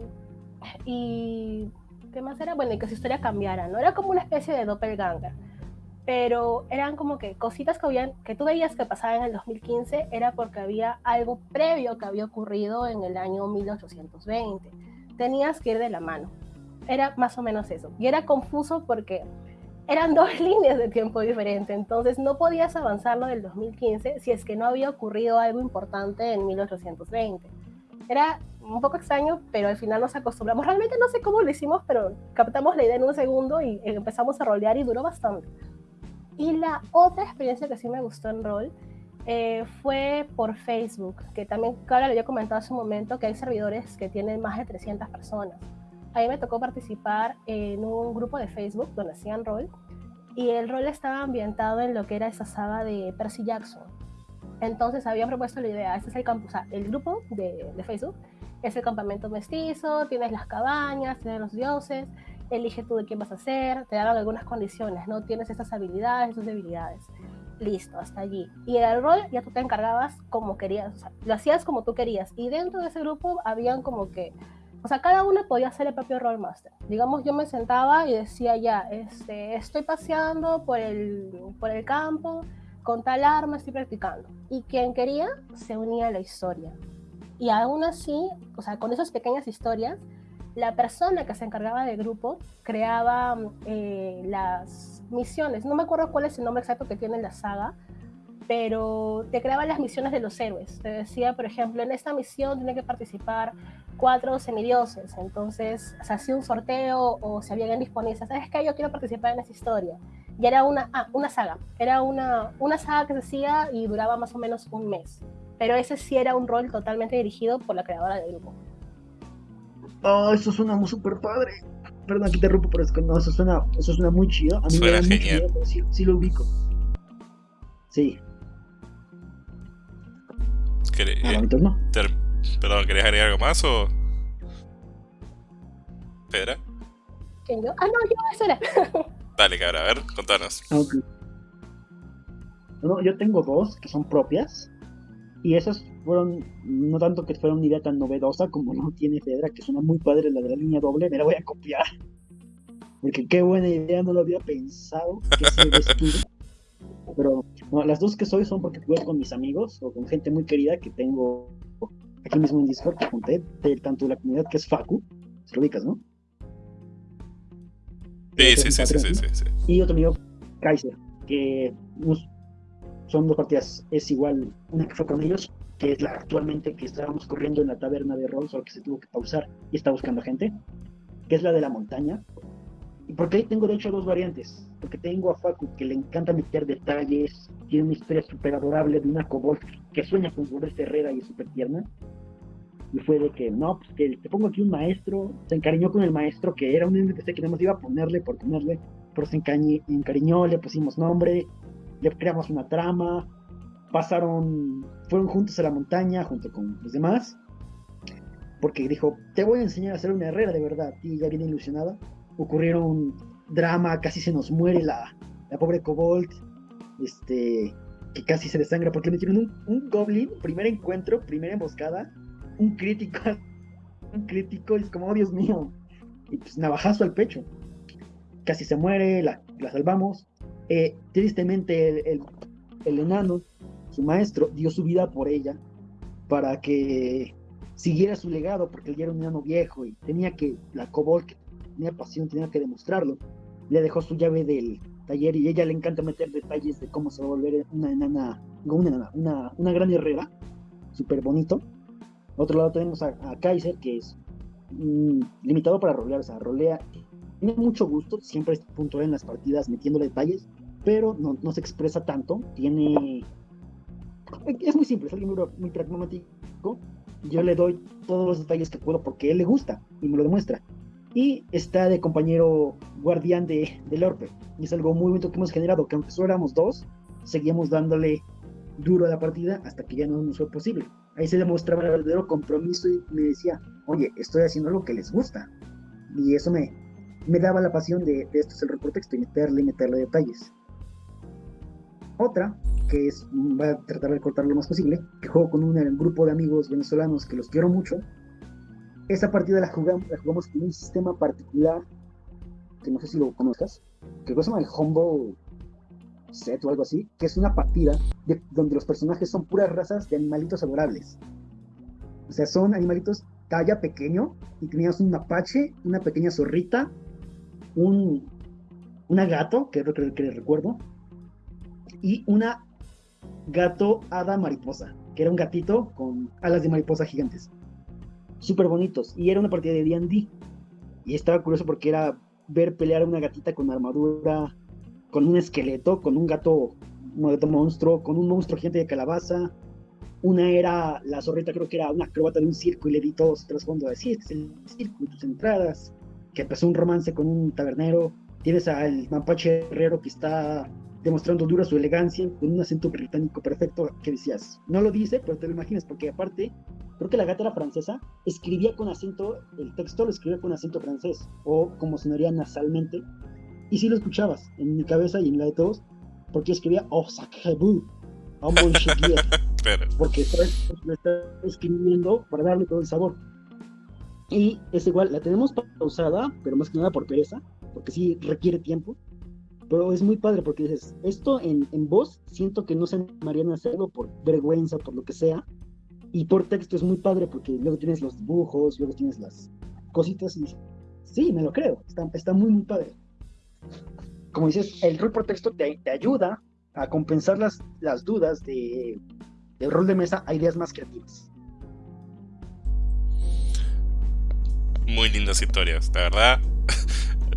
y ¿qué más era? Bueno, y que su historia cambiara, ¿no? Era como una especie de doppelganger pero eran como que cositas que, habían, que tú veías que pasaban en el 2015 era porque había algo previo que había ocurrido en el año 1820. Tenías que ir de la mano. Era más o menos eso. Y era confuso porque eran dos líneas de tiempo diferentes, entonces no podías avanzarlo del 2015 si es que no había ocurrido algo importante en 1820. Era un poco extraño, pero al final nos acostumbramos. Realmente no sé cómo lo hicimos, pero captamos la idea en un segundo y empezamos a rolear y duró bastante. Y la otra experiencia que sí me gustó en rol eh, fue por Facebook, que también, claro, le había comentado hace un momento que hay servidores que tienen más de 300 personas. A mí me tocó participar en un grupo de Facebook donde hacían rol y el rol estaba ambientado en lo que era esa saga de Percy Jackson. Entonces habían propuesto la idea, este es el, sea, el grupo de, de Facebook es el campamento mestizo, tienes las cabañas, tienes los dioses, elige tú de quién vas a ser, te dan algunas condiciones, ¿no? Tienes estas habilidades, estas debilidades. Listo, hasta allí. Y el rol ya tú te encargabas como querías, o sea, lo hacías como tú querías. Y dentro de ese grupo habían como que, o sea, cada uno podía ser el propio role master. Digamos, yo me sentaba y decía ya, este, estoy paseando por el, por el campo, con tal arma estoy practicando. Y quien quería se unía a la historia. Y aún así, o sea, con esas pequeñas historias, la persona que se encargaba del grupo creaba eh, las misiones. No me acuerdo cuál es el nombre exacto que tiene la saga, pero te creaba las misiones de los héroes. Te decía, por ejemplo, en esta misión tiene que participar cuatro semidioses. Entonces se hacía un sorteo o se habían disponibles. ¿Sabes qué? Yo quiero participar en esa historia. Y era una, ah, una saga. Era una, una saga que se hacía y duraba más o menos un mes. Pero ese sí era un rol totalmente dirigido por la creadora del grupo. Oh, eso suena súper padre. Perdón, aquí te rompo, pero es que no, eso suena, eso suena muy chido. A mí Suena me da mucho genial. miedo, pero sí, sí lo ubico. Sí, ¿Queré- ah, eh, no. perdón, ¿querés agregar algo más o...? Pedra? ¿Quién yo? Ah, no, yo, eso era. Dale, cabra, a ver, contanos. Ah, ok. No, yo tengo dos que son propias. Y esas fueron, no tanto que fuera una idea tan novedosa como no tiene Fedra, que suena muy padre la de la línea doble, me la voy a copiar. Porque qué buena idea, no lo había pensado. Que se. Pero no, las dos que soy son porque jugué con mis amigos o con gente muy querida que tengo aquí mismo en Discord que junté, de tanto de la comunidad que es Facu, se lo ubicas, ¿no? Sí, sí, sí, sí, sí, sí, sí. y otro amigo Kaiser, que nos- son dos partidas, es igual una que fue con ellos, que es la actualmente que estábamos corriendo en la taberna de rol, solo que se tuvo que pausar y está buscando gente, que es la de la montaña. Y porque ahí tengo de hecho dos variantes, porque tengo a Facu que le encanta meter detalles, tiene una historia súper adorable de una kobold que sueña con volverse herrera y es súper tierna. Y fue de que, no, pues que te pongo aquí un maestro, se encariñó con el maestro que era un NPC que nada más iba a ponerle por ponerle, pero se encariñó, le pusimos nombre, le creamos una trama, pasaron, fueron juntos a la montaña junto con los demás, porque dijo, te voy a enseñar a ser una herrera de verdad, y ya viene ilusionada. Ocurrieron drama, casi se nos muere la, la pobre Kobold, este, que casi se desangra porque le metieron un, un goblin, primer encuentro, primera emboscada, un crítico, un crítico, y es como, oh Dios mío, y pues navajazo al pecho. Casi se muere, la, la salvamos. Eh, tristemente el, el- el enano, su maestro, dio su vida por ella para que siguiera su legado, porque él era un enano viejo y tenía que, la kobold que tenía pasión, tenía que demostrarlo. Le dejó su llave del taller y ella le encanta meter detalles de cómo se va a volver una enana, una enana, una, una gran herrera, súper bonito. Otro lado tenemos a, a Kaiser, que es limitado para rolear, o sea, rolea, tiene mucho gusto, siempre es puntual en las partidas metiéndole detalles, pero no, no se expresa tanto, tiene... Es muy simple, es alguien muy, pragmático, yo le doy todos los detalles que puedo porque él le gusta y me lo demuestra. Y está de compañero guardián de, del Orpe, y es algo muy bonito que hemos generado, que aunque solo éramos dos, seguíamos dándole duro a la partida hasta que ya no nos fue posible. Ahí se demostraba el verdadero compromiso y me decía, oye, estoy haciendo algo que les gusta. Y eso me, me daba la pasión de, de esto es el reportexto y meterle y meterle detalles. Otra, que es, voy a tratar de cortar lo más posible, que juego con un grupo de amigos venezolanos que los quiero mucho. Esa partida la jugamos, la jugamos con un sistema particular, que no sé si lo conozcas, que se llama el Humble Set o algo así, que es una partida de- donde los personajes son puras razas de animalitos adorables. O sea, son animalitos talla pequeño y tenías un mapache, una pequeña zorrita, un una gato, que es lo que, que recuerdo, y una gato hada mariposa, que era un gatito con alas de mariposa gigantes. Súper bonitos. Y era una partida de D&D. Y estaba curioso porque era ver pelear a una gatita con armadura, con un esqueleto, con un gato, un gato monstruo, con un monstruo gigante de calabaza. Una era, la zorrita creo que era una acróbata de un circo y le di todo su trasfondo de, sí, este es el circo y tus entradas. Que empezó un romance con un tabernero. Tienes al mapache herrero que está demostrando dura su elegancia con un acento británico perfecto que decías, no lo dice, pero te lo imaginas, porque aparte, creo que la gata era francesa, escribía con acento, el texto lo escribía con acento francés, o como sonaría nasalmente, y sí lo escuchabas en mi cabeza y en la de todos, porque escribía, oh, sacre vous, oh, bon chiquier", Claro. porque lo está escribiendo para darle todo el sabor. Y es igual, la tenemos pausada, pero más que nada por pereza, porque sí requiere tiempo. Pero es muy padre porque dices, esto en, en voz siento que no se animarían a hacerlo por vergüenza, por lo que sea. Y por texto es muy padre porque luego tienes los dibujos, luego tienes las cositas y sí, me lo creo, está, está muy, muy padre. Como dices, el rol por texto te, te ayuda a compensar las, las dudas de, del rol de mesa a ideas más creativas. Muy lindas historias, la verdad.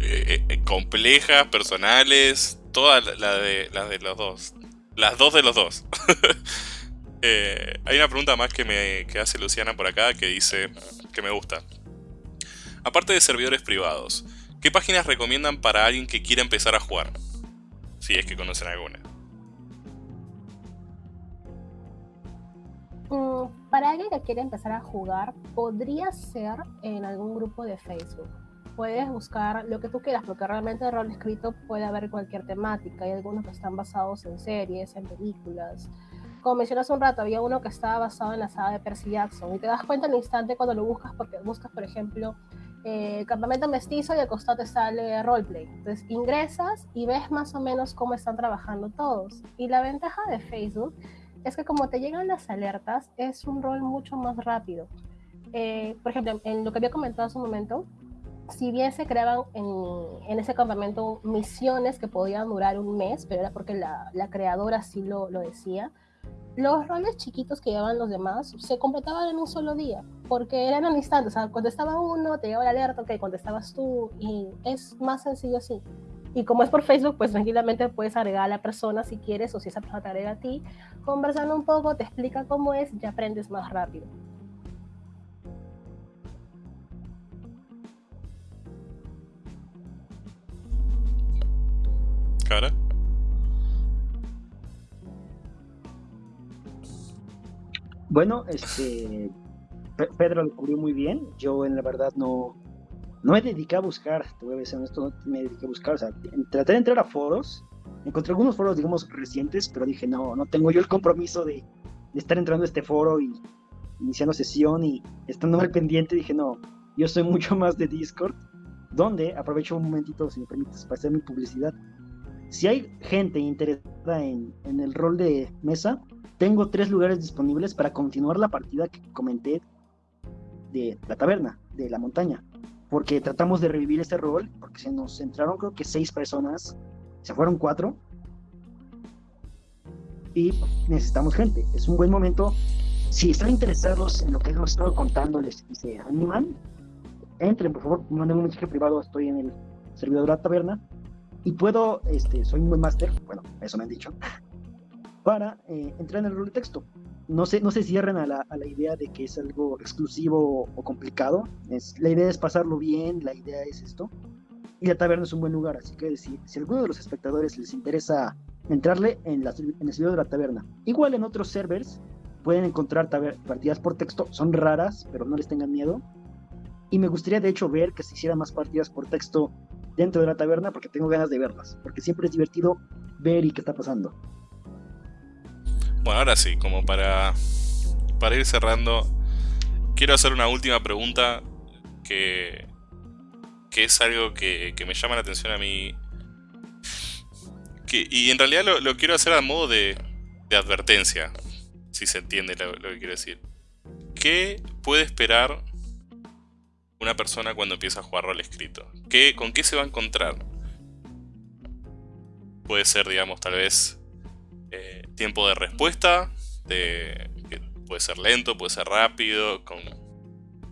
Eh, eh, complejas, personales, todas la de, las de los dos. Las dos de los dos. Eh, hay una pregunta más que me hace Luciana por acá que dice que me gusta. Aparte de servidores privados, ¿qué páginas recomiendan para alguien que quiera empezar a jugar? Si es que conocen alguna. Mm, para alguien que quiera empezar a jugar, podría ser en algún grupo de Facebook puedes buscar lo que tú quieras, porque realmente el rol escrito puede haber cualquier temática. Hay algunos que están basados en series, en películas. Como mencionas un rato, había uno que estaba basado en la saga de Percy Jackson y te das cuenta al instante cuando lo buscas, porque buscas, por ejemplo, eh, campamento mestizo y al costado te sale roleplay. Entonces ingresas y ves más o menos cómo están trabajando todos. Y la ventaja de Facebook es que como te llegan las alertas, es un rol mucho más rápido. Eh, por ejemplo, en lo que había comentado hace un momento, si bien se creaban en, ese campamento misiones que podían durar un mes, pero era porque la, creadora sí lo, decía, los roles chiquitos que llevaban los demás se completaban en un solo día, porque eran al instante, o sea, contestaba uno, te llegaba la alerta, ok, contestabas tú, y es más sencillo así. Y como es por Facebook, pues tranquilamente puedes agregar a la persona si quieres, o si esa persona te agrega a ti, conversando un poco, te explica cómo es, y aprendes más rápido. Bueno, este Pedro lo cubrió muy bien. Yo en la verdad no, no me dediqué a buscar, te voy a decir esto, no me dediqué a buscar. O sea, traté de entrar a foros. Encontré algunos foros, digamos, recientes, pero dije, no, no tengo yo el compromiso de, de estar entrando a este foro y iniciando sesión y estando al pendiente. Dije, no, yo soy mucho más de Discord, donde aprovecho un momentito, si me permites, para hacer mi publicidad si hay gente interesada en, el rol de mesa, tengo tres lugares disponibles para continuar la partida que comenté de la taberna, de la montaña. Porque tratamos de revivir ese rol, porque se nos entraron creo que seis personas, se fueron cuatro. Y necesitamos gente. Es un buen momento. Si están interesados en lo que hemos estado contándoles y se animan, entren, por favor, manden un mensaje privado, estoy en el servidor de la taberna y puedo, este, soy un buen máster, bueno, eso me han dicho, para eh, entrar en el rol de texto. No se, no se cierren a la, a la idea de que es algo exclusivo o complicado. Es, la idea es pasarlo bien, la idea es esto. Y la taberna es un buen lugar, así que si, si alguno de los espectadores les interesa entrarle en, la, en el servidor de la taberna, igual en otros servers pueden encontrar partidas por texto, son raras, pero no les tengan miedo. Y me gustaría de hecho ver que se hicieran más partidas por texto dentro de la taberna porque tengo ganas de verlas, porque siempre es divertido ver y qué está pasando. Bueno, ahora sí, como para, para ir cerrando, quiero hacer una última pregunta que, que es algo que, me llama la atención a mí. Que, y en realidad lo, quiero hacer a modo de, de advertencia, si se entiende lo, lo que quiero decir. ¿Qué puede esperar una persona cuando empieza a jugar rol escrito? ¿Qué, ¿Con qué se va a encontrar? Puede ser, digamos, tal vez eh, tiempo de respuesta, de, puede ser lento, puede ser rápido. Con...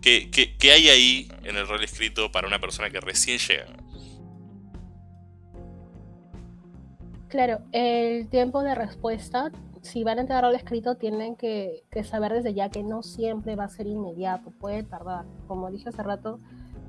¿Qué, qué hay ahí en el rol escrito para una persona que recién llega? Claro, el tiempo de respuesta si van a entrar al escrito, tienen que, saber desde ya que no siempre va a ser inmediato, puede tardar. Como dije hace rato,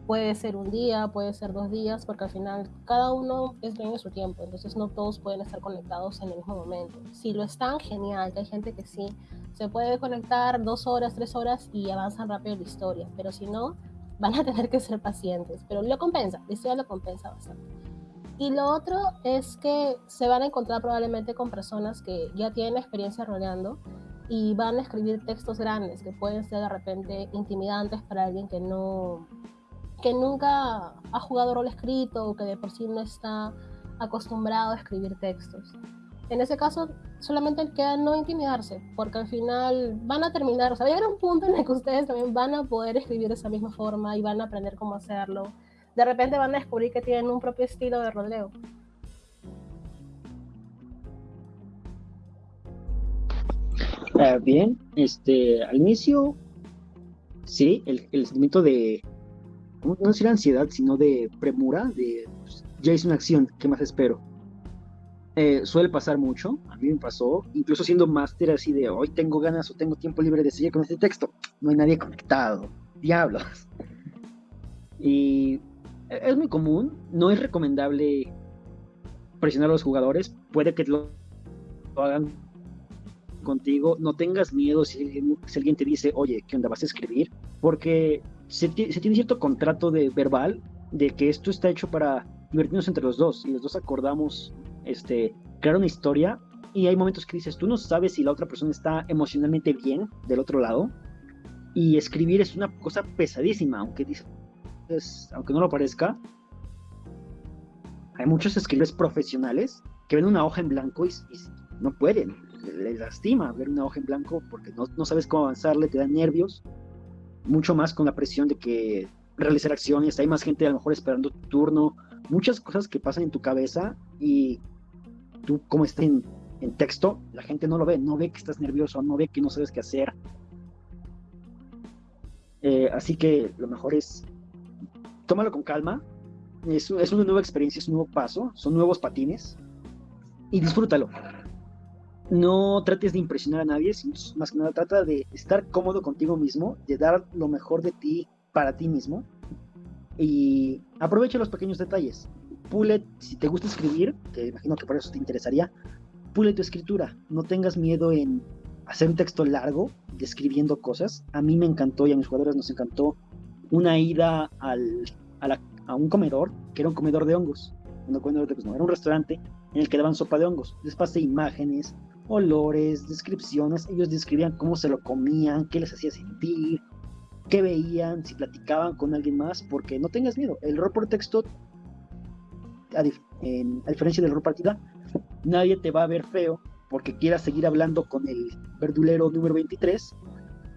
puede ser un día, puede ser dos días, porque al final cada uno es dueño de su tiempo, entonces no todos pueden estar conectados en el mismo momento. Si lo están, genial, que hay gente que sí, se puede conectar dos horas, tres horas y avanzan rápido la historia, pero si no, van a tener que ser pacientes, pero lo compensa, la historia lo compensa bastante. Y lo otro es que se van a encontrar probablemente con personas que ya tienen experiencia roleando y van a escribir textos grandes que pueden ser de repente intimidantes para alguien que no que nunca ha jugado rol escrito o que de por sí no está acostumbrado a escribir textos. En ese caso, solamente queda no intimidarse, porque al final van a terminar, o sea, va a llegar un punto en el que ustedes también van a poder escribir de esa misma forma y van a aprender cómo hacerlo de repente van a descubrir que tienen un propio estilo de rodeo. Ah, bien, este, al inicio, sí, el, sentimiento de, no decir ansiedad, sino de premura, de, pues, ya hice una acción, ¿qué más espero? Eh, suele pasar mucho, a mí me pasó, incluso siendo máster así de hoy tengo ganas o tengo tiempo libre de seguir con este texto, no hay nadie conectado, diablos. Y es muy común, no es recomendable presionar a los jugadores, puede que lo, hagan contigo, no tengas miedo si, alguien te dice, oye, ¿qué onda vas a escribir? Porque se, se tiene cierto contrato de verbal de que esto está hecho para divertirnos entre los dos y los dos acordamos este, crear una historia y hay momentos que dices, tú no sabes si la otra persona está emocionalmente bien del otro lado y escribir es una cosa pesadísima, aunque dices, aunque no lo parezca. Hay muchos escritores profesionales que ven una hoja en blanco y, no pueden, les lastima ver una hoja en blanco porque no, no sabes cómo avanzarle, te dan nervios, mucho más con la presión de que realizar acciones, hay más gente a lo mejor esperando tu turno, muchas cosas que pasan en tu cabeza y tú como estás en, texto, la gente no lo ve, no ve que estás nervioso, no ve que no sabes qué hacer. Eh, así que lo mejor es tómalo con calma. Es, es, una nueva experiencia, es un nuevo paso, son nuevos patines y disfrútalo. No trates de impresionar a nadie, sino más que nada trata de estar cómodo contigo mismo, de dar lo mejor de ti para ti mismo y aprovecha los pequeños detalles. Pule, si te gusta escribir, que imagino que por eso te interesaría, pule tu escritura. No tengas miedo en hacer un texto largo, describiendo cosas. A mí me encantó y a mis jugadores nos encantó una ida al, a, un comedor, que era un comedor de hongos. No, pues no, era un restaurante en el que daban sopa de hongos. Les pasé imágenes, olores, descripciones. Ellos describían cómo se lo comían, qué les hacía sentir, qué veían, si platicaban con alguien más, porque no tengas miedo. El rol por texto, a, diferencia del rol partida, nadie te va a ver feo porque quieras seguir hablando con el verdulero número 23,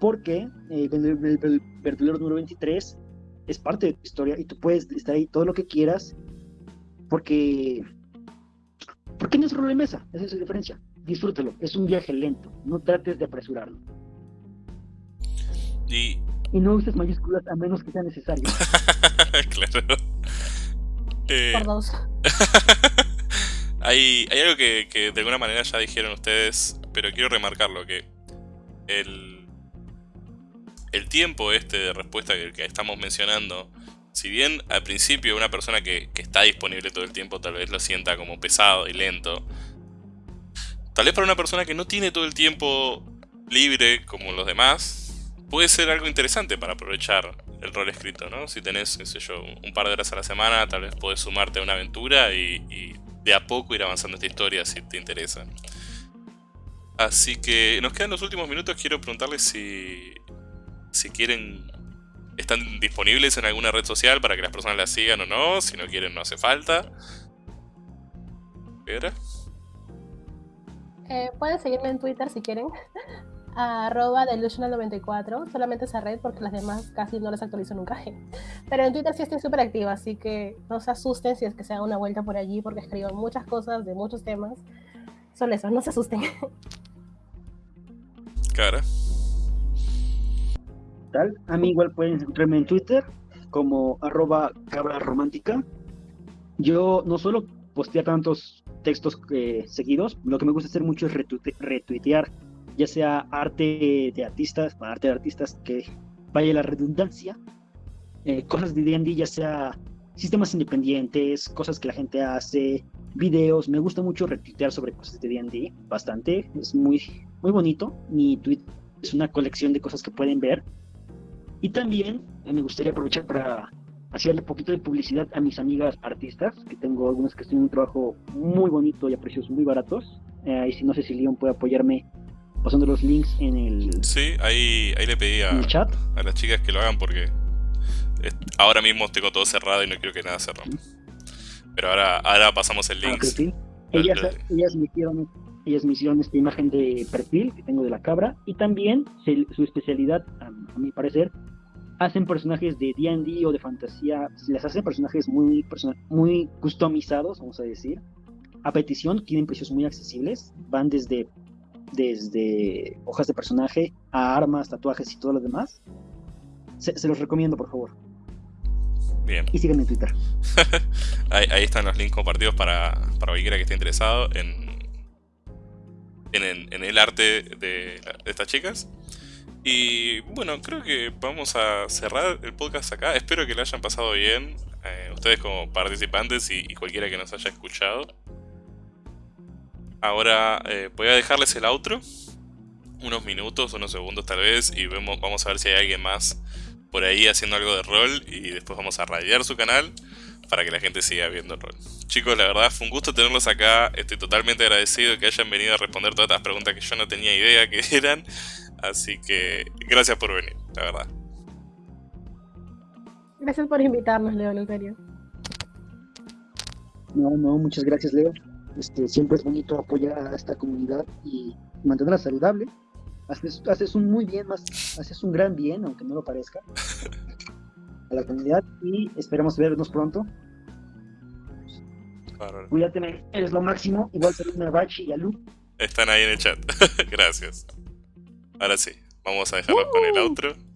porque eh, el, verdulero número 23 es parte de tu historia y tú puedes estar ahí todo lo que quieras, porque, porque no es rol de mesa, esa es la diferencia. Disfrútalo, es un viaje lento, no trates de apresurarlo. Y y no uses mayúsculas a menos que sea necesario. claro. Eh, Por dos. hay, hay algo que, que, de alguna manera ya dijeron ustedes, pero quiero remarcarlo, que el, el tiempo este de respuesta que, estamos mencionando, si bien al principio una persona que, está disponible todo el tiempo tal vez lo sienta como pesado y lento, tal vez para una persona que no tiene todo el tiempo libre como los demás, puede ser algo interesante para aprovechar el rol escrito, ¿no? Si tenés, qué sé yo, un par de horas a la semana, tal vez podés sumarte a una aventura y, de a poco ir avanzando esta historia si te interesa. Así que nos quedan los últimos minutos, quiero preguntarles si, si quieren, están disponibles en alguna red social para que las personas las sigan o no, si no quieren no hace falta. ¿Pedra? Eh, pueden seguirme en Twitter si quieren arroba delusional94, solamente esa red porque las demás casi no las actualizo nunca. Pero en Twitter sí estoy súper activa, así que no se asusten si es que se da una vuelta por allí porque escribo muchas cosas de muchos temas. Son esos, no se asusten. Cara. Tal, a mí igual pueden encontrarme en Twitter como arroba cabra romántica. Yo no solo posteo tantos textos eh, seguidos, lo que me gusta hacer mucho es retuitear ya sea arte de artistas, arte de artistas que vaya la redundancia, eh, cosas de D&D, ya sea sistemas independientes, cosas que la gente hace, videos, me gusta mucho retuitear sobre cosas de D&D, bastante, es muy, muy bonito, mi tweet es una colección de cosas que pueden ver, y también eh, me gustaría aprovechar para hacerle un poquito de publicidad a mis amigas artistas, que tengo algunas que están en un trabajo muy bonito y a precios muy baratos, eh, y si no sé si Leon puede apoyarme pasando los links en el Sí, ahí, ahí le pedí a, chat. a las chicas que lo hagan porque ahora mismo tengo todo cerrado y no quiero que nada se rompa. Pero ahora, ahora pasamos el link. ellas, ellas, me hicieron, ellas me hicieron esta imagen de perfil que tengo de la cabra y también su especialidad, a, mi parecer, hacen personajes de D&D o de fantasía, les hacen personajes muy, muy customizados, vamos a decir, a petición, tienen precios muy accesibles, van desde desde hojas de personaje a armas, tatuajes y todo lo demás. Se, los recomiendo, por favor. Bien. Y síganme en Twitter. ahí, ahí están los links compartidos para, para cualquiera que esté interesado en, en, el- en el arte de, de estas chicas. Y bueno, creo que vamos a cerrar el podcast acá. Espero que lo hayan pasado bien. eh, ustedes como participantes y, y cualquiera que nos haya escuchado. Ahora eh, voy a dejarles el outro. Unos minutos, unos segundos tal vez. Y vemos, vamos a ver si hay alguien más por ahí haciendo algo de rol. Y después vamos a radiar su canal para que la gente siga viendo rol. Chicos, la verdad fue un gusto tenerlos acá. Estoy totalmente agradecido que hayan venido a responder todas estas preguntas que yo no tenía idea que eran. Así que gracias por venir, la verdad. Gracias por invitarnos, Leo, en serio. No, no, muchas gracias, Leo. Este, siempre es bonito apoyar a esta comunidad y mantenerla saludable. Haces, haces un muy bien, más, haces un gran bien, aunque no lo parezca, a la comunidad y esperamos vernos pronto. Bárbaro. Cuídate, eres lo máximo. Igual saludos a Bachi y a Lu. Están ahí en el chat. gracias. Ahora sí, vamos a dejarlos con el outro.